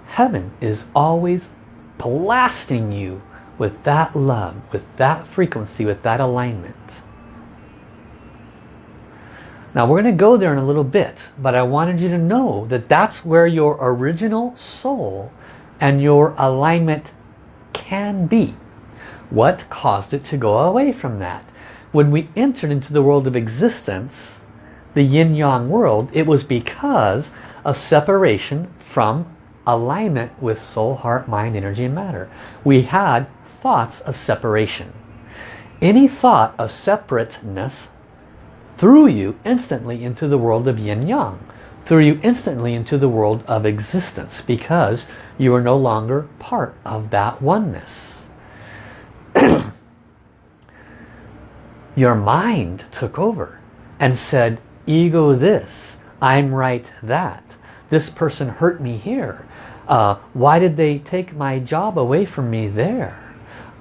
Heaven is always blasting you with that love, with that frequency, with that alignment. Now we're going to go there in a little bit, but I wanted you to know that that's where your original soul and your alignment can be. What caused it to go away from that? When we entered into the world of existence, the yin-yang world, it was because of separation from alignment with soul, heart, mind, energy, and matter. We had thoughts of separation. Any thought of separateness threw you instantly into the world of yin-yang, threw you instantly into the world of existence because you are no longer part of that oneness. (clears throat) Your mind took over and said, ego this, I'm right that, this person hurt me here, uh, why did they take my job away from me there?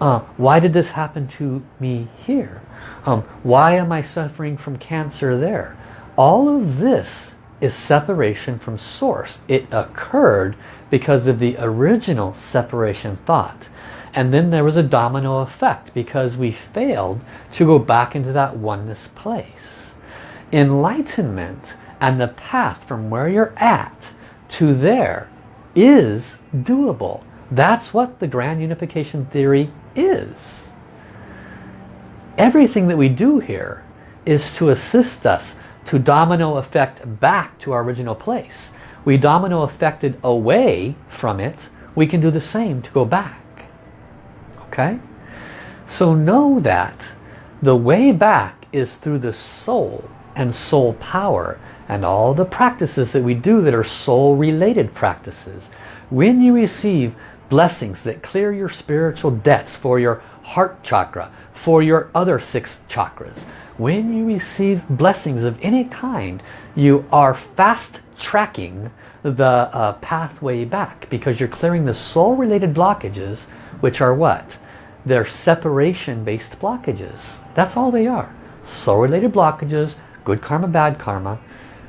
Uh, why did this happen to me here? Um, why am I suffering from cancer there? All of this is separation from source. It occurred because of the original separation thought. And then there was a domino effect because we failed to go back into that oneness place. Enlightenment and the path from where you're at to there is doable. That's what the grand unification theory is. Everything that we do here is to assist us to domino effect back to our original place. We domino affected away from it. We can do the same to go back. Okay? So know that the way back is through the soul and soul power and all the practices that we do that are soul related practices. When you receive blessings that clear your spiritual debts for your heart chakra, for your other six chakras. When you receive blessings of any kind, you are fast tracking the uh, pathway back because you're clearing the soul-related blockages, which are what? They're separation-based blockages. That's all they are. Soul-related blockages, good karma, bad karma.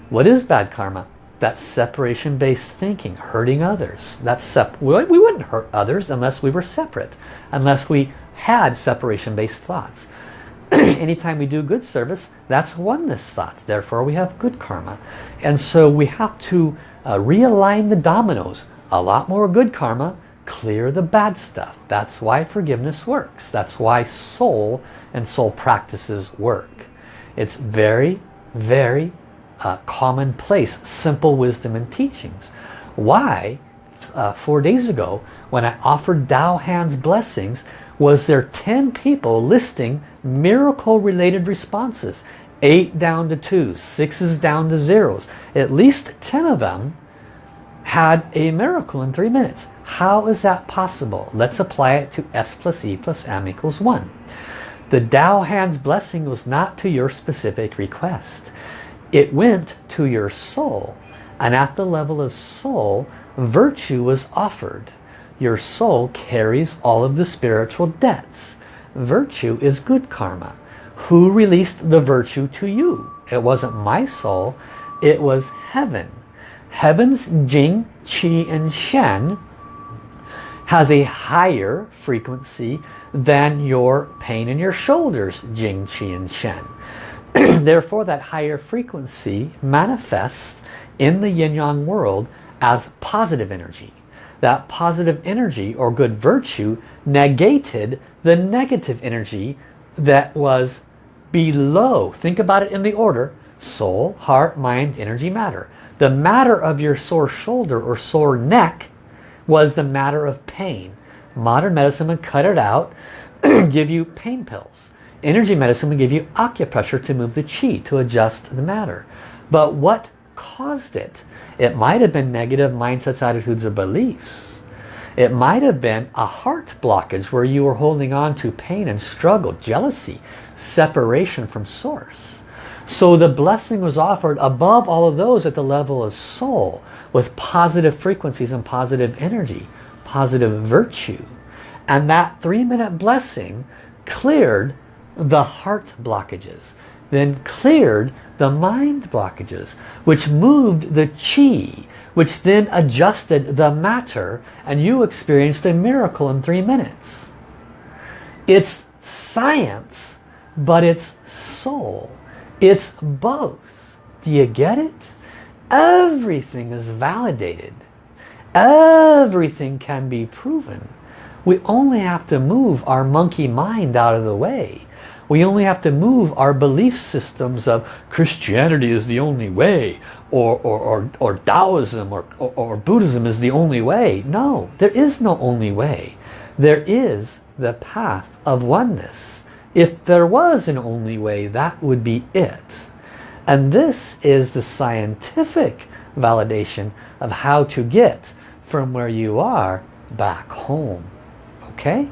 What is bad karma? That's separation-based thinking, hurting others. That's sep we wouldn't hurt others unless we were separate, unless we had separation-based thoughts. (clears throat) Anytime we do good service, that's oneness thoughts. Therefore, we have good karma. And so we have to uh, realign the dominoes. A lot more good karma, clear the bad stuff. That's why forgiveness works. That's why soul and soul practices work. It's very, very uh, commonplace, simple wisdom and teachings. Why, uh, four days ago, when I offered Tao Hands blessings, was there 10 people listing miracle related responses. 8 down to twos, 6s down to zeros. At least 10 of them had a miracle in 3 minutes. How is that possible? Let's apply it to S plus E plus M equals 1. The Tao Hands blessing was not to your specific request. It went to your soul. And at the level of soul, virtue was offered your soul carries all of the spiritual debts. Virtue is good karma. Who released the virtue to you? It wasn't my soul, it was heaven. Heaven's Jing, Qi and Shen has a higher frequency than your pain in your shoulders, Jing, Qi and Shen. (clears throat) Therefore that higher frequency manifests in the yin-yang world as positive energy that positive energy or good virtue negated the negative energy that was below. Think about it in the order. Soul, heart, mind, energy, matter. The matter of your sore shoulder or sore neck was the matter of pain. Modern medicine would cut it out, (clears throat) give you pain pills. Energy medicine would give you acupressure to move the chi, to adjust the matter. But what caused it? It might have been negative mindsets, attitudes, or beliefs. It might have been a heart blockage where you were holding on to pain and struggle, jealousy, separation from source. So the blessing was offered above all of those at the level of soul with positive frequencies and positive energy, positive virtue. And that three minute blessing cleared the heart blockages, then cleared the mind blockages, which moved the chi, which then adjusted the matter, and you experienced a miracle in three minutes. It's science, but it's soul. It's both. Do you get it? Everything is validated. Everything can be proven. We only have to move our monkey mind out of the way. We only have to move our belief systems of Christianity is the only way or, or, or, or Taoism or, or, or Buddhism is the only way. No, there is no only way. There is the path of oneness. If there was an only way, that would be it. And this is the scientific validation of how to get from where you are back home. Okay?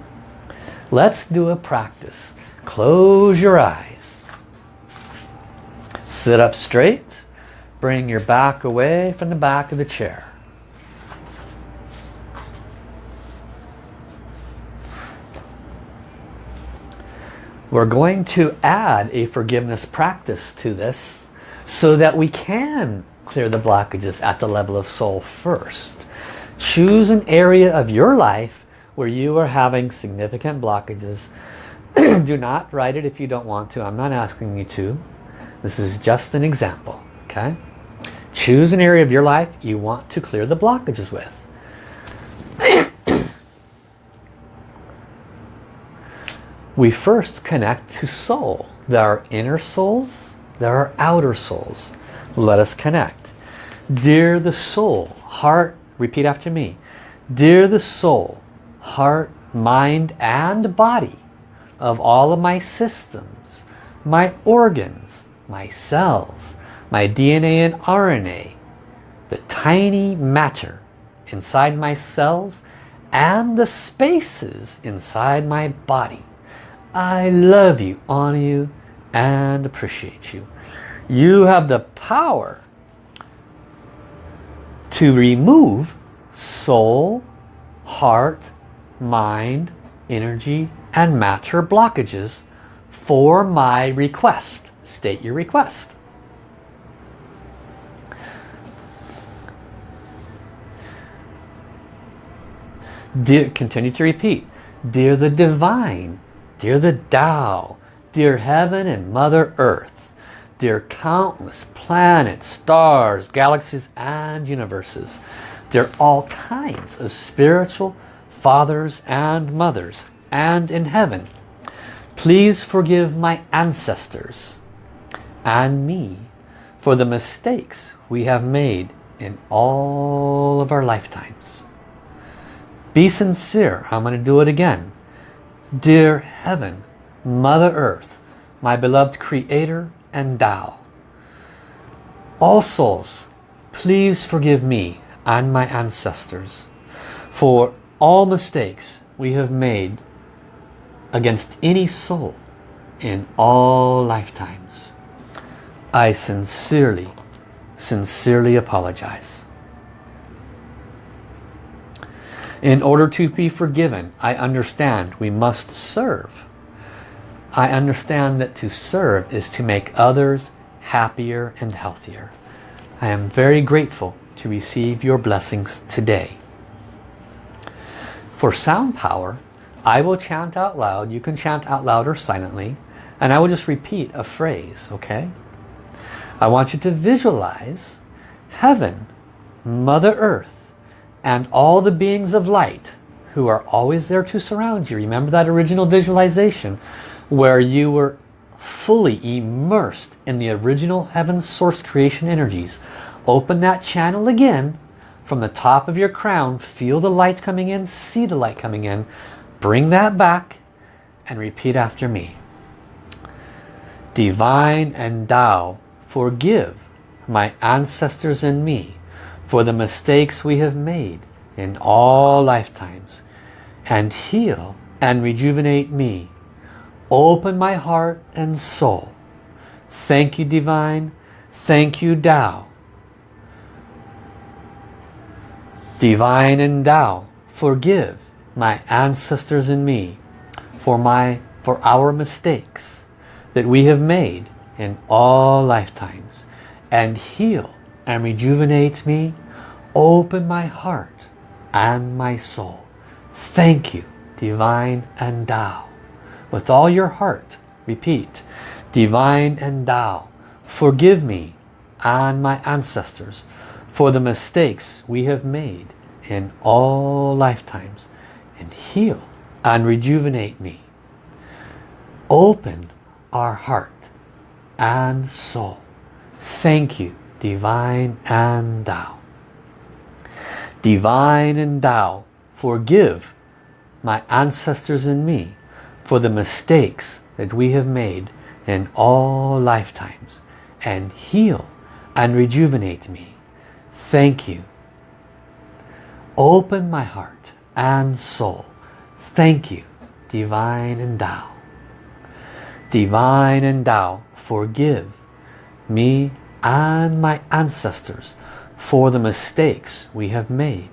Let's do a practice. Close your eyes. Sit up straight. Bring your back away from the back of the chair. We're going to add a forgiveness practice to this so that we can clear the blockages at the level of soul first. Choose an area of your life where you are having significant blockages. (clears throat) Do not write it if you don't want to. I'm not asking you to. This is just an example. Okay? Choose an area of your life you want to clear the blockages with. (clears throat) we first connect to soul. There are inner souls, there are outer souls. Let us connect. Dear the soul, heart, repeat after me. Dear the soul, heart, mind and body of all of my systems, my organs, my cells, my DNA and RNA, the tiny matter inside my cells and the spaces inside my body. I love you, honor you, and appreciate you. You have the power to remove soul, heart, mind, energy, and matter blockages for my request. State your request. Dear, continue to repeat. Dear the divine, Dear the Tao, dear heaven and Mother Earth, dear countless planets, stars, galaxies and universes, There are all kinds of spiritual fathers and mothers, and in heaven, please forgive my ancestors and me for the mistakes we have made in all of our lifetimes. Be sincere. I'm going to do it again. Dear Heaven, Mother Earth, my beloved Creator and Tao, all souls, please forgive me and my ancestors for all mistakes we have made against any soul in all lifetimes. I sincerely, sincerely apologize. In order to be forgiven, I understand we must serve. I understand that to serve is to make others happier and healthier. I am very grateful to receive your blessings today. For sound power, I will chant out loud. You can chant out loud or silently. And I will just repeat a phrase, okay? I want you to visualize heaven, Mother Earth, and all the beings of light who are always there to surround you. Remember that original visualization where you were fully immersed in the original heaven source creation energies. Open that channel again from the top of your crown. Feel the light coming in. See the light coming in. Bring that back and repeat after me. Divine and Tao, forgive my ancestors and me for the mistakes we have made in all lifetimes and heal and rejuvenate me. Open my heart and soul. Thank you, Divine. Thank you, Tao. Divine and Tao, forgive my ancestors and me for my for our mistakes that we have made in all lifetimes and heal and rejuvenate me, open my heart and my soul. Thank you, Divine and Tao. With all your heart, repeat, Divine and Tao, forgive me and my ancestors for the mistakes we have made in all lifetimes and heal and rejuvenate me. Open our heart and soul. Thank you, Divine and Tao. Divine and Tao, forgive my ancestors and me for the mistakes that we have made in all lifetimes and heal and rejuvenate me. Thank you. Open my heart and soul. Thank you, Divine and Tao. Divine and Tao, forgive me and my ancestors for the mistakes we have made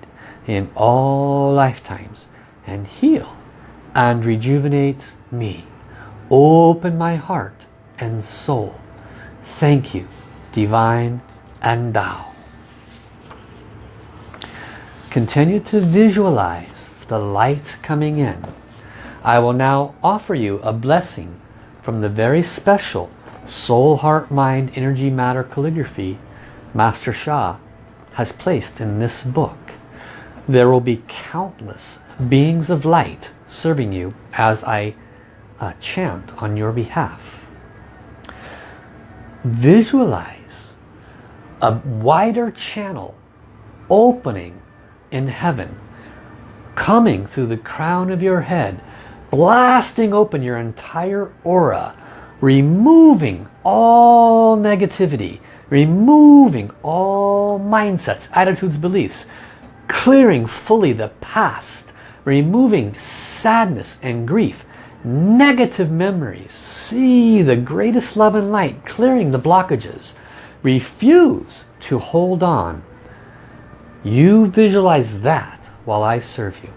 in all lifetimes and heal and rejuvenate me. Open my heart and soul. Thank you, Divine and Tao. Continue to visualize the light coming in. I will now offer you a blessing from the very special Soul, Heart, Mind, Energy, Matter Calligraphy Master Sha has placed in this book. There will be countless beings of light serving you as I uh, chant on your behalf. Visualize a wider channel opening in heaven coming through the crown of your head blasting open your entire aura removing all negativity removing all mindsets attitudes beliefs clearing fully the past removing sadness and grief negative memories see the greatest love and light clearing the blockages refuse to hold on you visualize that while I serve you.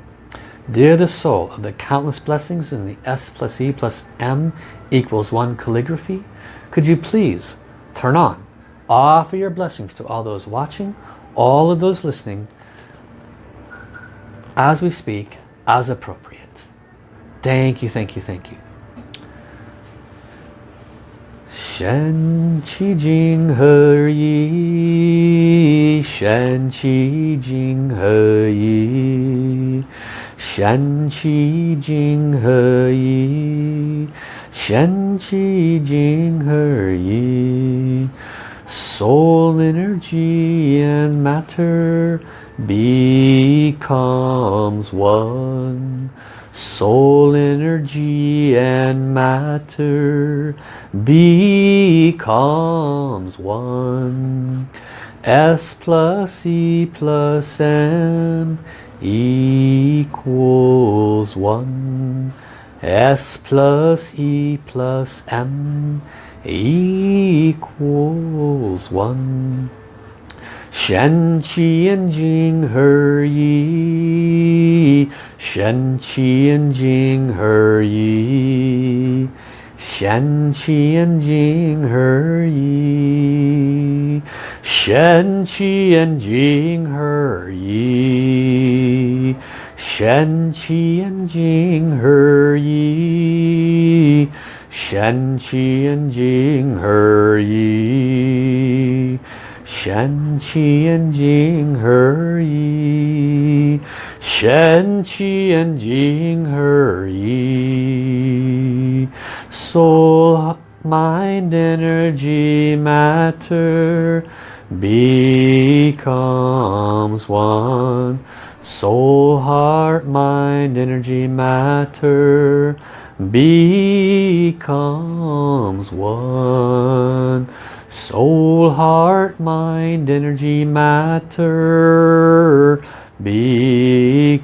Dear the soul of the countless blessings in the S plus E plus M equals 1 calligraphy, could you please turn on, offer your blessings to all those watching, all of those listening, as we speak, as appropriate. Thank you, thank you, thank you. Shen Qi Jing He Yi Shen Qi Jing He Yi Shen Qi Jing He Yi Shen Qi Jing He Yi Soul energy and matter becomes one. soul energy and matter becomes one. S plus E plus M equals one. S plus E plus M equals one 掀起眼睛而已掀起眼睛而已掀起眼睛而已掀起眼睛而已掀起眼睛而已掀起眼睛而已 Shen Qi and Jing He Yi. Shen Qi and Jing He Yi. Soul, mind, energy, matter becomes one. Soul, heart, mind, energy, matter becomes one. Soul, heart, mind, energy, matter becomes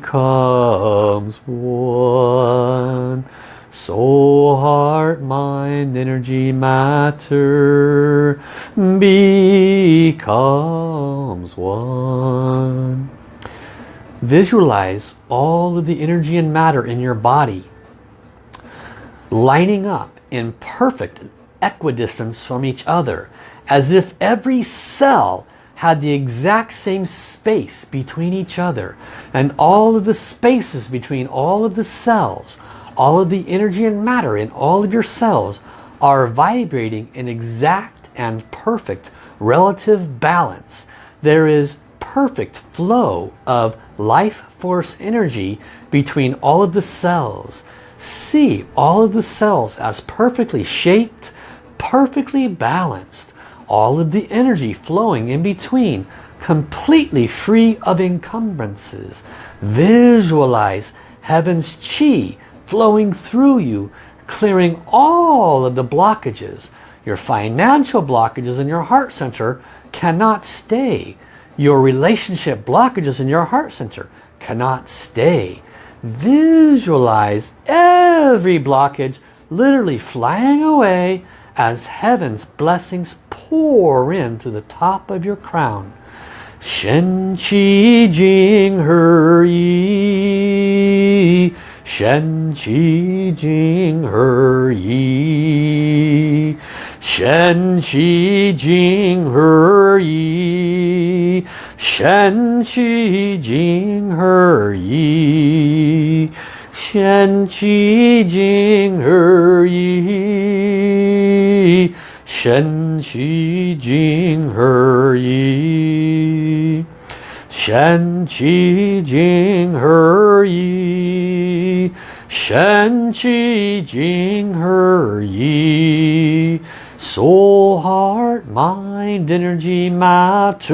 one. Soul, heart, mind, energy, matter becomes one. Visualize all of the energy and matter in your body lining up in perfect equidistance from each other as if every cell had the exact same space between each other. And all of the spaces between all of the cells all of the energy and matter in all of your cells are vibrating in exact and perfect relative balance. There is perfect flow of life force energy between all of the cells. See all of the cells as perfectly shaped perfectly balanced all of the energy flowing in between completely free of encumbrances. Visualize heaven's chi flowing through you clearing all of the blockages. Your financial blockages in your heart center cannot stay. Your relationship blockages in your heart center cannot stay. Visualize every blockage literally flying away as heaven's blessings pour into the top of your crown. Shen Qi Jing He Yi. Shen Qi Jing He Yi. Shen Qi Jing He Yi. Shen Qi Jing He Yi 仙气净而已，仙气净而已，仙气净而已，仙气净而已。Soul, heart, mind, energy, matter.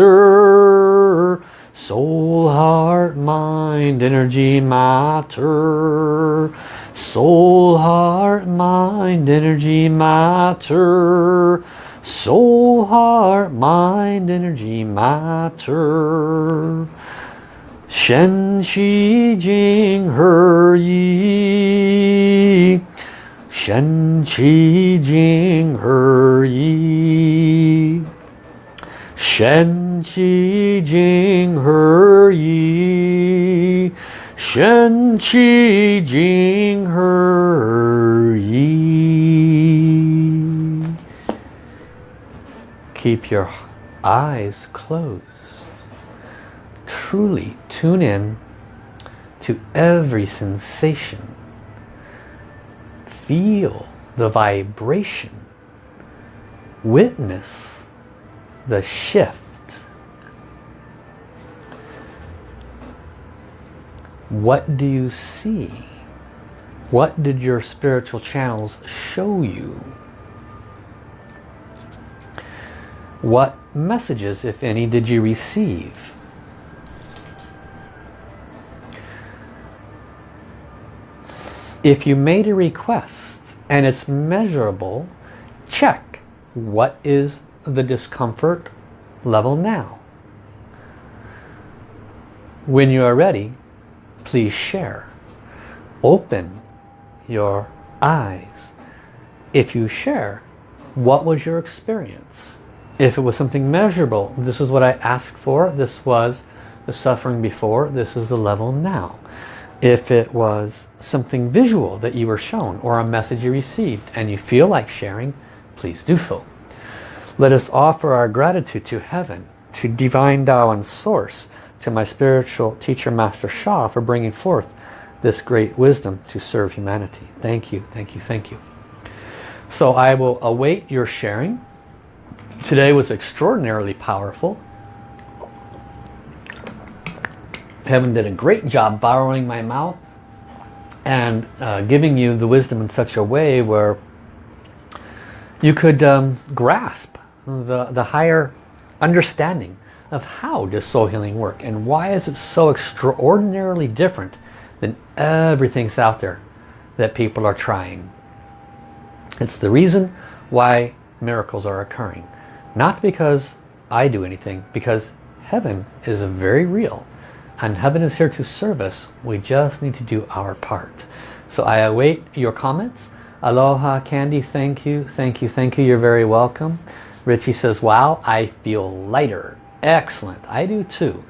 Soul, heart, mind, energy, matter. Soul, heart, mind, energy, matter. Soul, heart, mind, energy, matter. Shen, Qi, Jing, He, Yi. Shen, Qi, Jing, He, Yi. Shen, 气静而已，神气静而已。Keep your eyes closed. Truly tune in to every sensation. Feel the vibration. Witness the shift What do you see? What did your spiritual channels show you? What messages, if any, did you receive? If you made a request and it's measurable, check what is the discomfort level now. When you are ready, please share. Open your eyes. If you share, what was your experience? If it was something measurable, this is what I asked for, this was the suffering before, this is the level now. If it was something visual that you were shown or a message you received and you feel like sharing, please do so. Let us offer our gratitude to heaven, to Divine Tao and Source, to my spiritual teacher Master Sha for bringing forth this great wisdom to serve humanity. Thank you, thank you, thank you. So I will await your sharing. Today was extraordinarily powerful. Heaven did a great job borrowing my mouth and uh, giving you the wisdom in such a way where you could um, grasp the, the higher understanding of how does soul healing work and why is it so extraordinarily different than everything's out there that people are trying. It's the reason why miracles are occurring. Not because I do anything, because heaven is very real and heaven is here to serve us. We just need to do our part. So I await your comments. Aloha Candy, thank you, thank you, thank you. You're very welcome. Richie says, wow, I feel lighter. Excellent. I do too.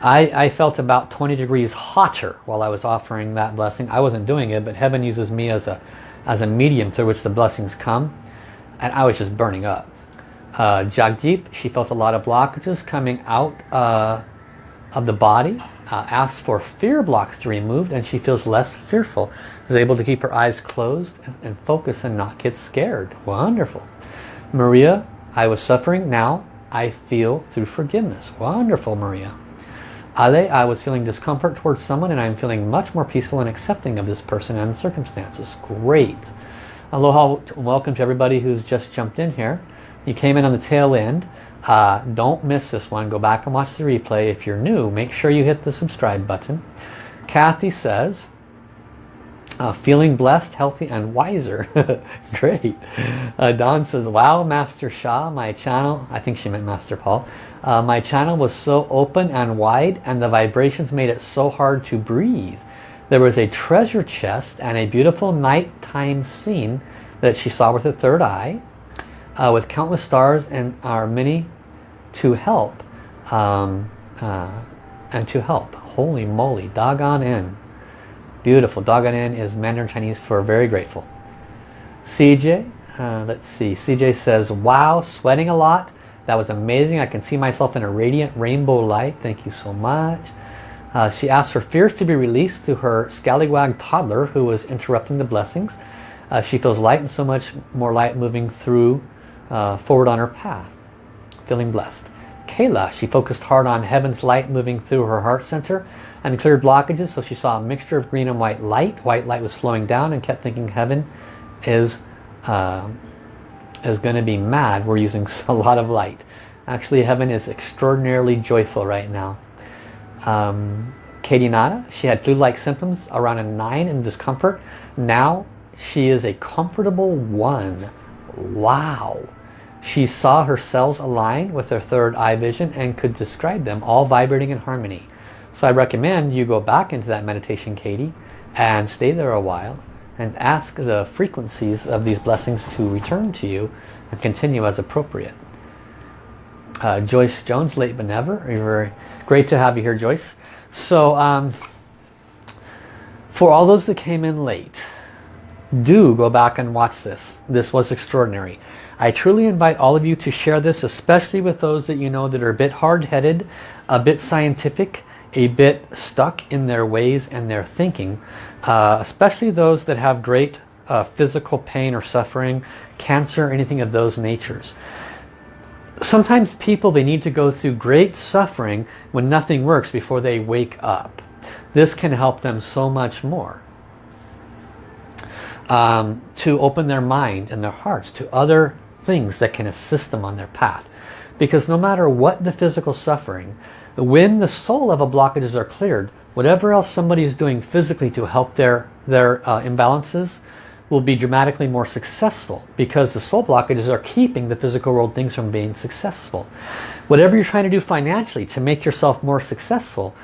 I, I felt about 20 degrees hotter while I was offering that blessing. I wasn't doing it, but heaven uses me as a, as a medium through which the blessings come. And I was just burning up. Uh, Jagdeep, she felt a lot of blockages coming out uh, of the body. Uh, asked for fear blocks to be removed and she feels less fearful. Is able to keep her eyes closed and, and focus and not get scared. Wonderful. Maria, I was suffering. Now I feel through forgiveness. Wonderful, Maria. Ale, I was feeling discomfort towards someone and I'm feeling much more peaceful and accepting of this person and circumstances. Great. Aloha, welcome to everybody who's just jumped in here. You came in on the tail end. Uh, don't miss this one. Go back and watch the replay. If you're new, make sure you hit the subscribe button. Kathy says, uh, feeling blessed, healthy, and wiser. (laughs) Great. Uh, Don says, wow, Master Sha, my channel, I think she meant Master Paul, uh, my channel was so open and wide and the vibrations made it so hard to breathe. There was a treasure chest and a beautiful nighttime scene that she saw with her third eye uh, with countless stars and our many to help um, uh, and to help. Holy moly, doggone in. Beautiful. Dogon is Mandarin Chinese for very grateful. CJ, uh, let's see. CJ says, wow, sweating a lot. That was amazing. I can see myself in a radiant rainbow light. Thank you so much. Uh, she asked for fears to be released to her scallywag toddler who was interrupting the blessings. Uh, she feels light and so much more light moving through uh, forward on her path. Feeling blessed. Kayla, she focused hard on heaven's light moving through her heart center and cleared blockages so she saw a mixture of green and white light. White light was flowing down and kept thinking heaven is uh, is going to be mad. We're using (laughs) a lot of light. Actually heaven is extraordinarily joyful right now. Um, Katie Nada she had flu-like symptoms around a 9 in discomfort. Now she is a comfortable one. Wow she saw her cells align with her third eye vision and could describe them all vibrating in harmony so I recommend you go back into that meditation, Katie, and stay there a while and ask the frequencies of these blessings to return to you and continue as appropriate. Uh, Joyce Jones, late but never. Very great to have you here, Joyce. So um, for all those that came in late, do go back and watch this. This was extraordinary. I truly invite all of you to share this, especially with those that you know that are a bit hard-headed, a bit scientific, a bit stuck in their ways and their thinking, uh, especially those that have great uh, physical pain or suffering, cancer, anything of those natures. Sometimes people, they need to go through great suffering when nothing works before they wake up. This can help them so much more. Um, to open their mind and their hearts to other things that can assist them on their path. Because no matter what the physical suffering, when the soul level blockages are cleared, whatever else somebody is doing physically to help their, their uh, imbalances will be dramatically more successful because the soul blockages are keeping the physical world things from being successful. Whatever you're trying to do financially to make yourself more successful,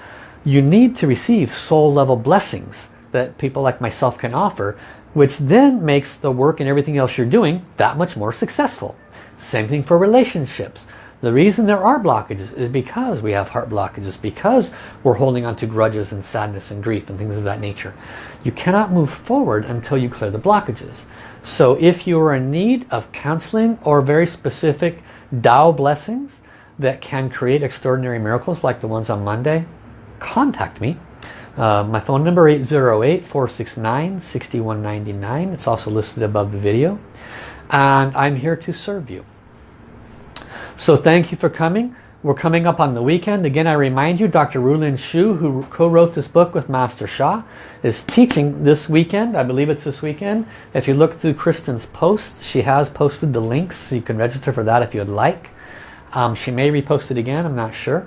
you need to receive soul level blessings that people like myself can offer, which then makes the work and everything else you're doing that much more successful. Same thing for relationships. The reason there are blockages is because we have heart blockages, because we're holding on to grudges and sadness and grief and things of that nature. You cannot move forward until you clear the blockages. So if you are in need of counseling or very specific Tao blessings that can create extraordinary miracles like the ones on Monday, contact me. Uh, my phone number 808-469-6199. It's also listed above the video. And I'm here to serve you. So thank you for coming. We're coming up on the weekend. Again, I remind you, Dr. Rulin Xiu, who co-wrote this book with Master Sha, is teaching this weekend. I believe it's this weekend. If you look through Kristen's posts, she has posted the links. So you can register for that if you'd like. Um, she may repost it again, I'm not sure.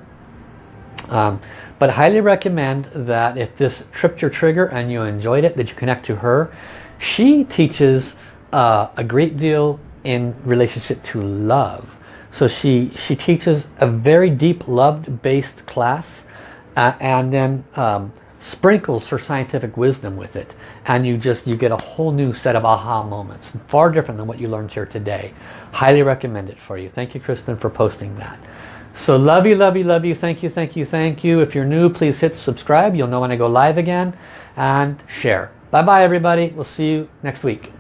Um, but I highly recommend that if this tripped your trigger and you enjoyed it, that you connect to her. She teaches uh, a great deal in relationship to love. So she, she teaches a very deep love-based class uh, and then um, sprinkles her scientific wisdom with it. And you just, you get a whole new set of aha moments. Far different than what you learned here today. Highly recommend it for you. Thank you, Kristen, for posting that. So love you, love you, love you. Thank you, thank you, thank you. If you're new, please hit subscribe. You'll know when I go live again. And share. Bye-bye, everybody. We'll see you next week.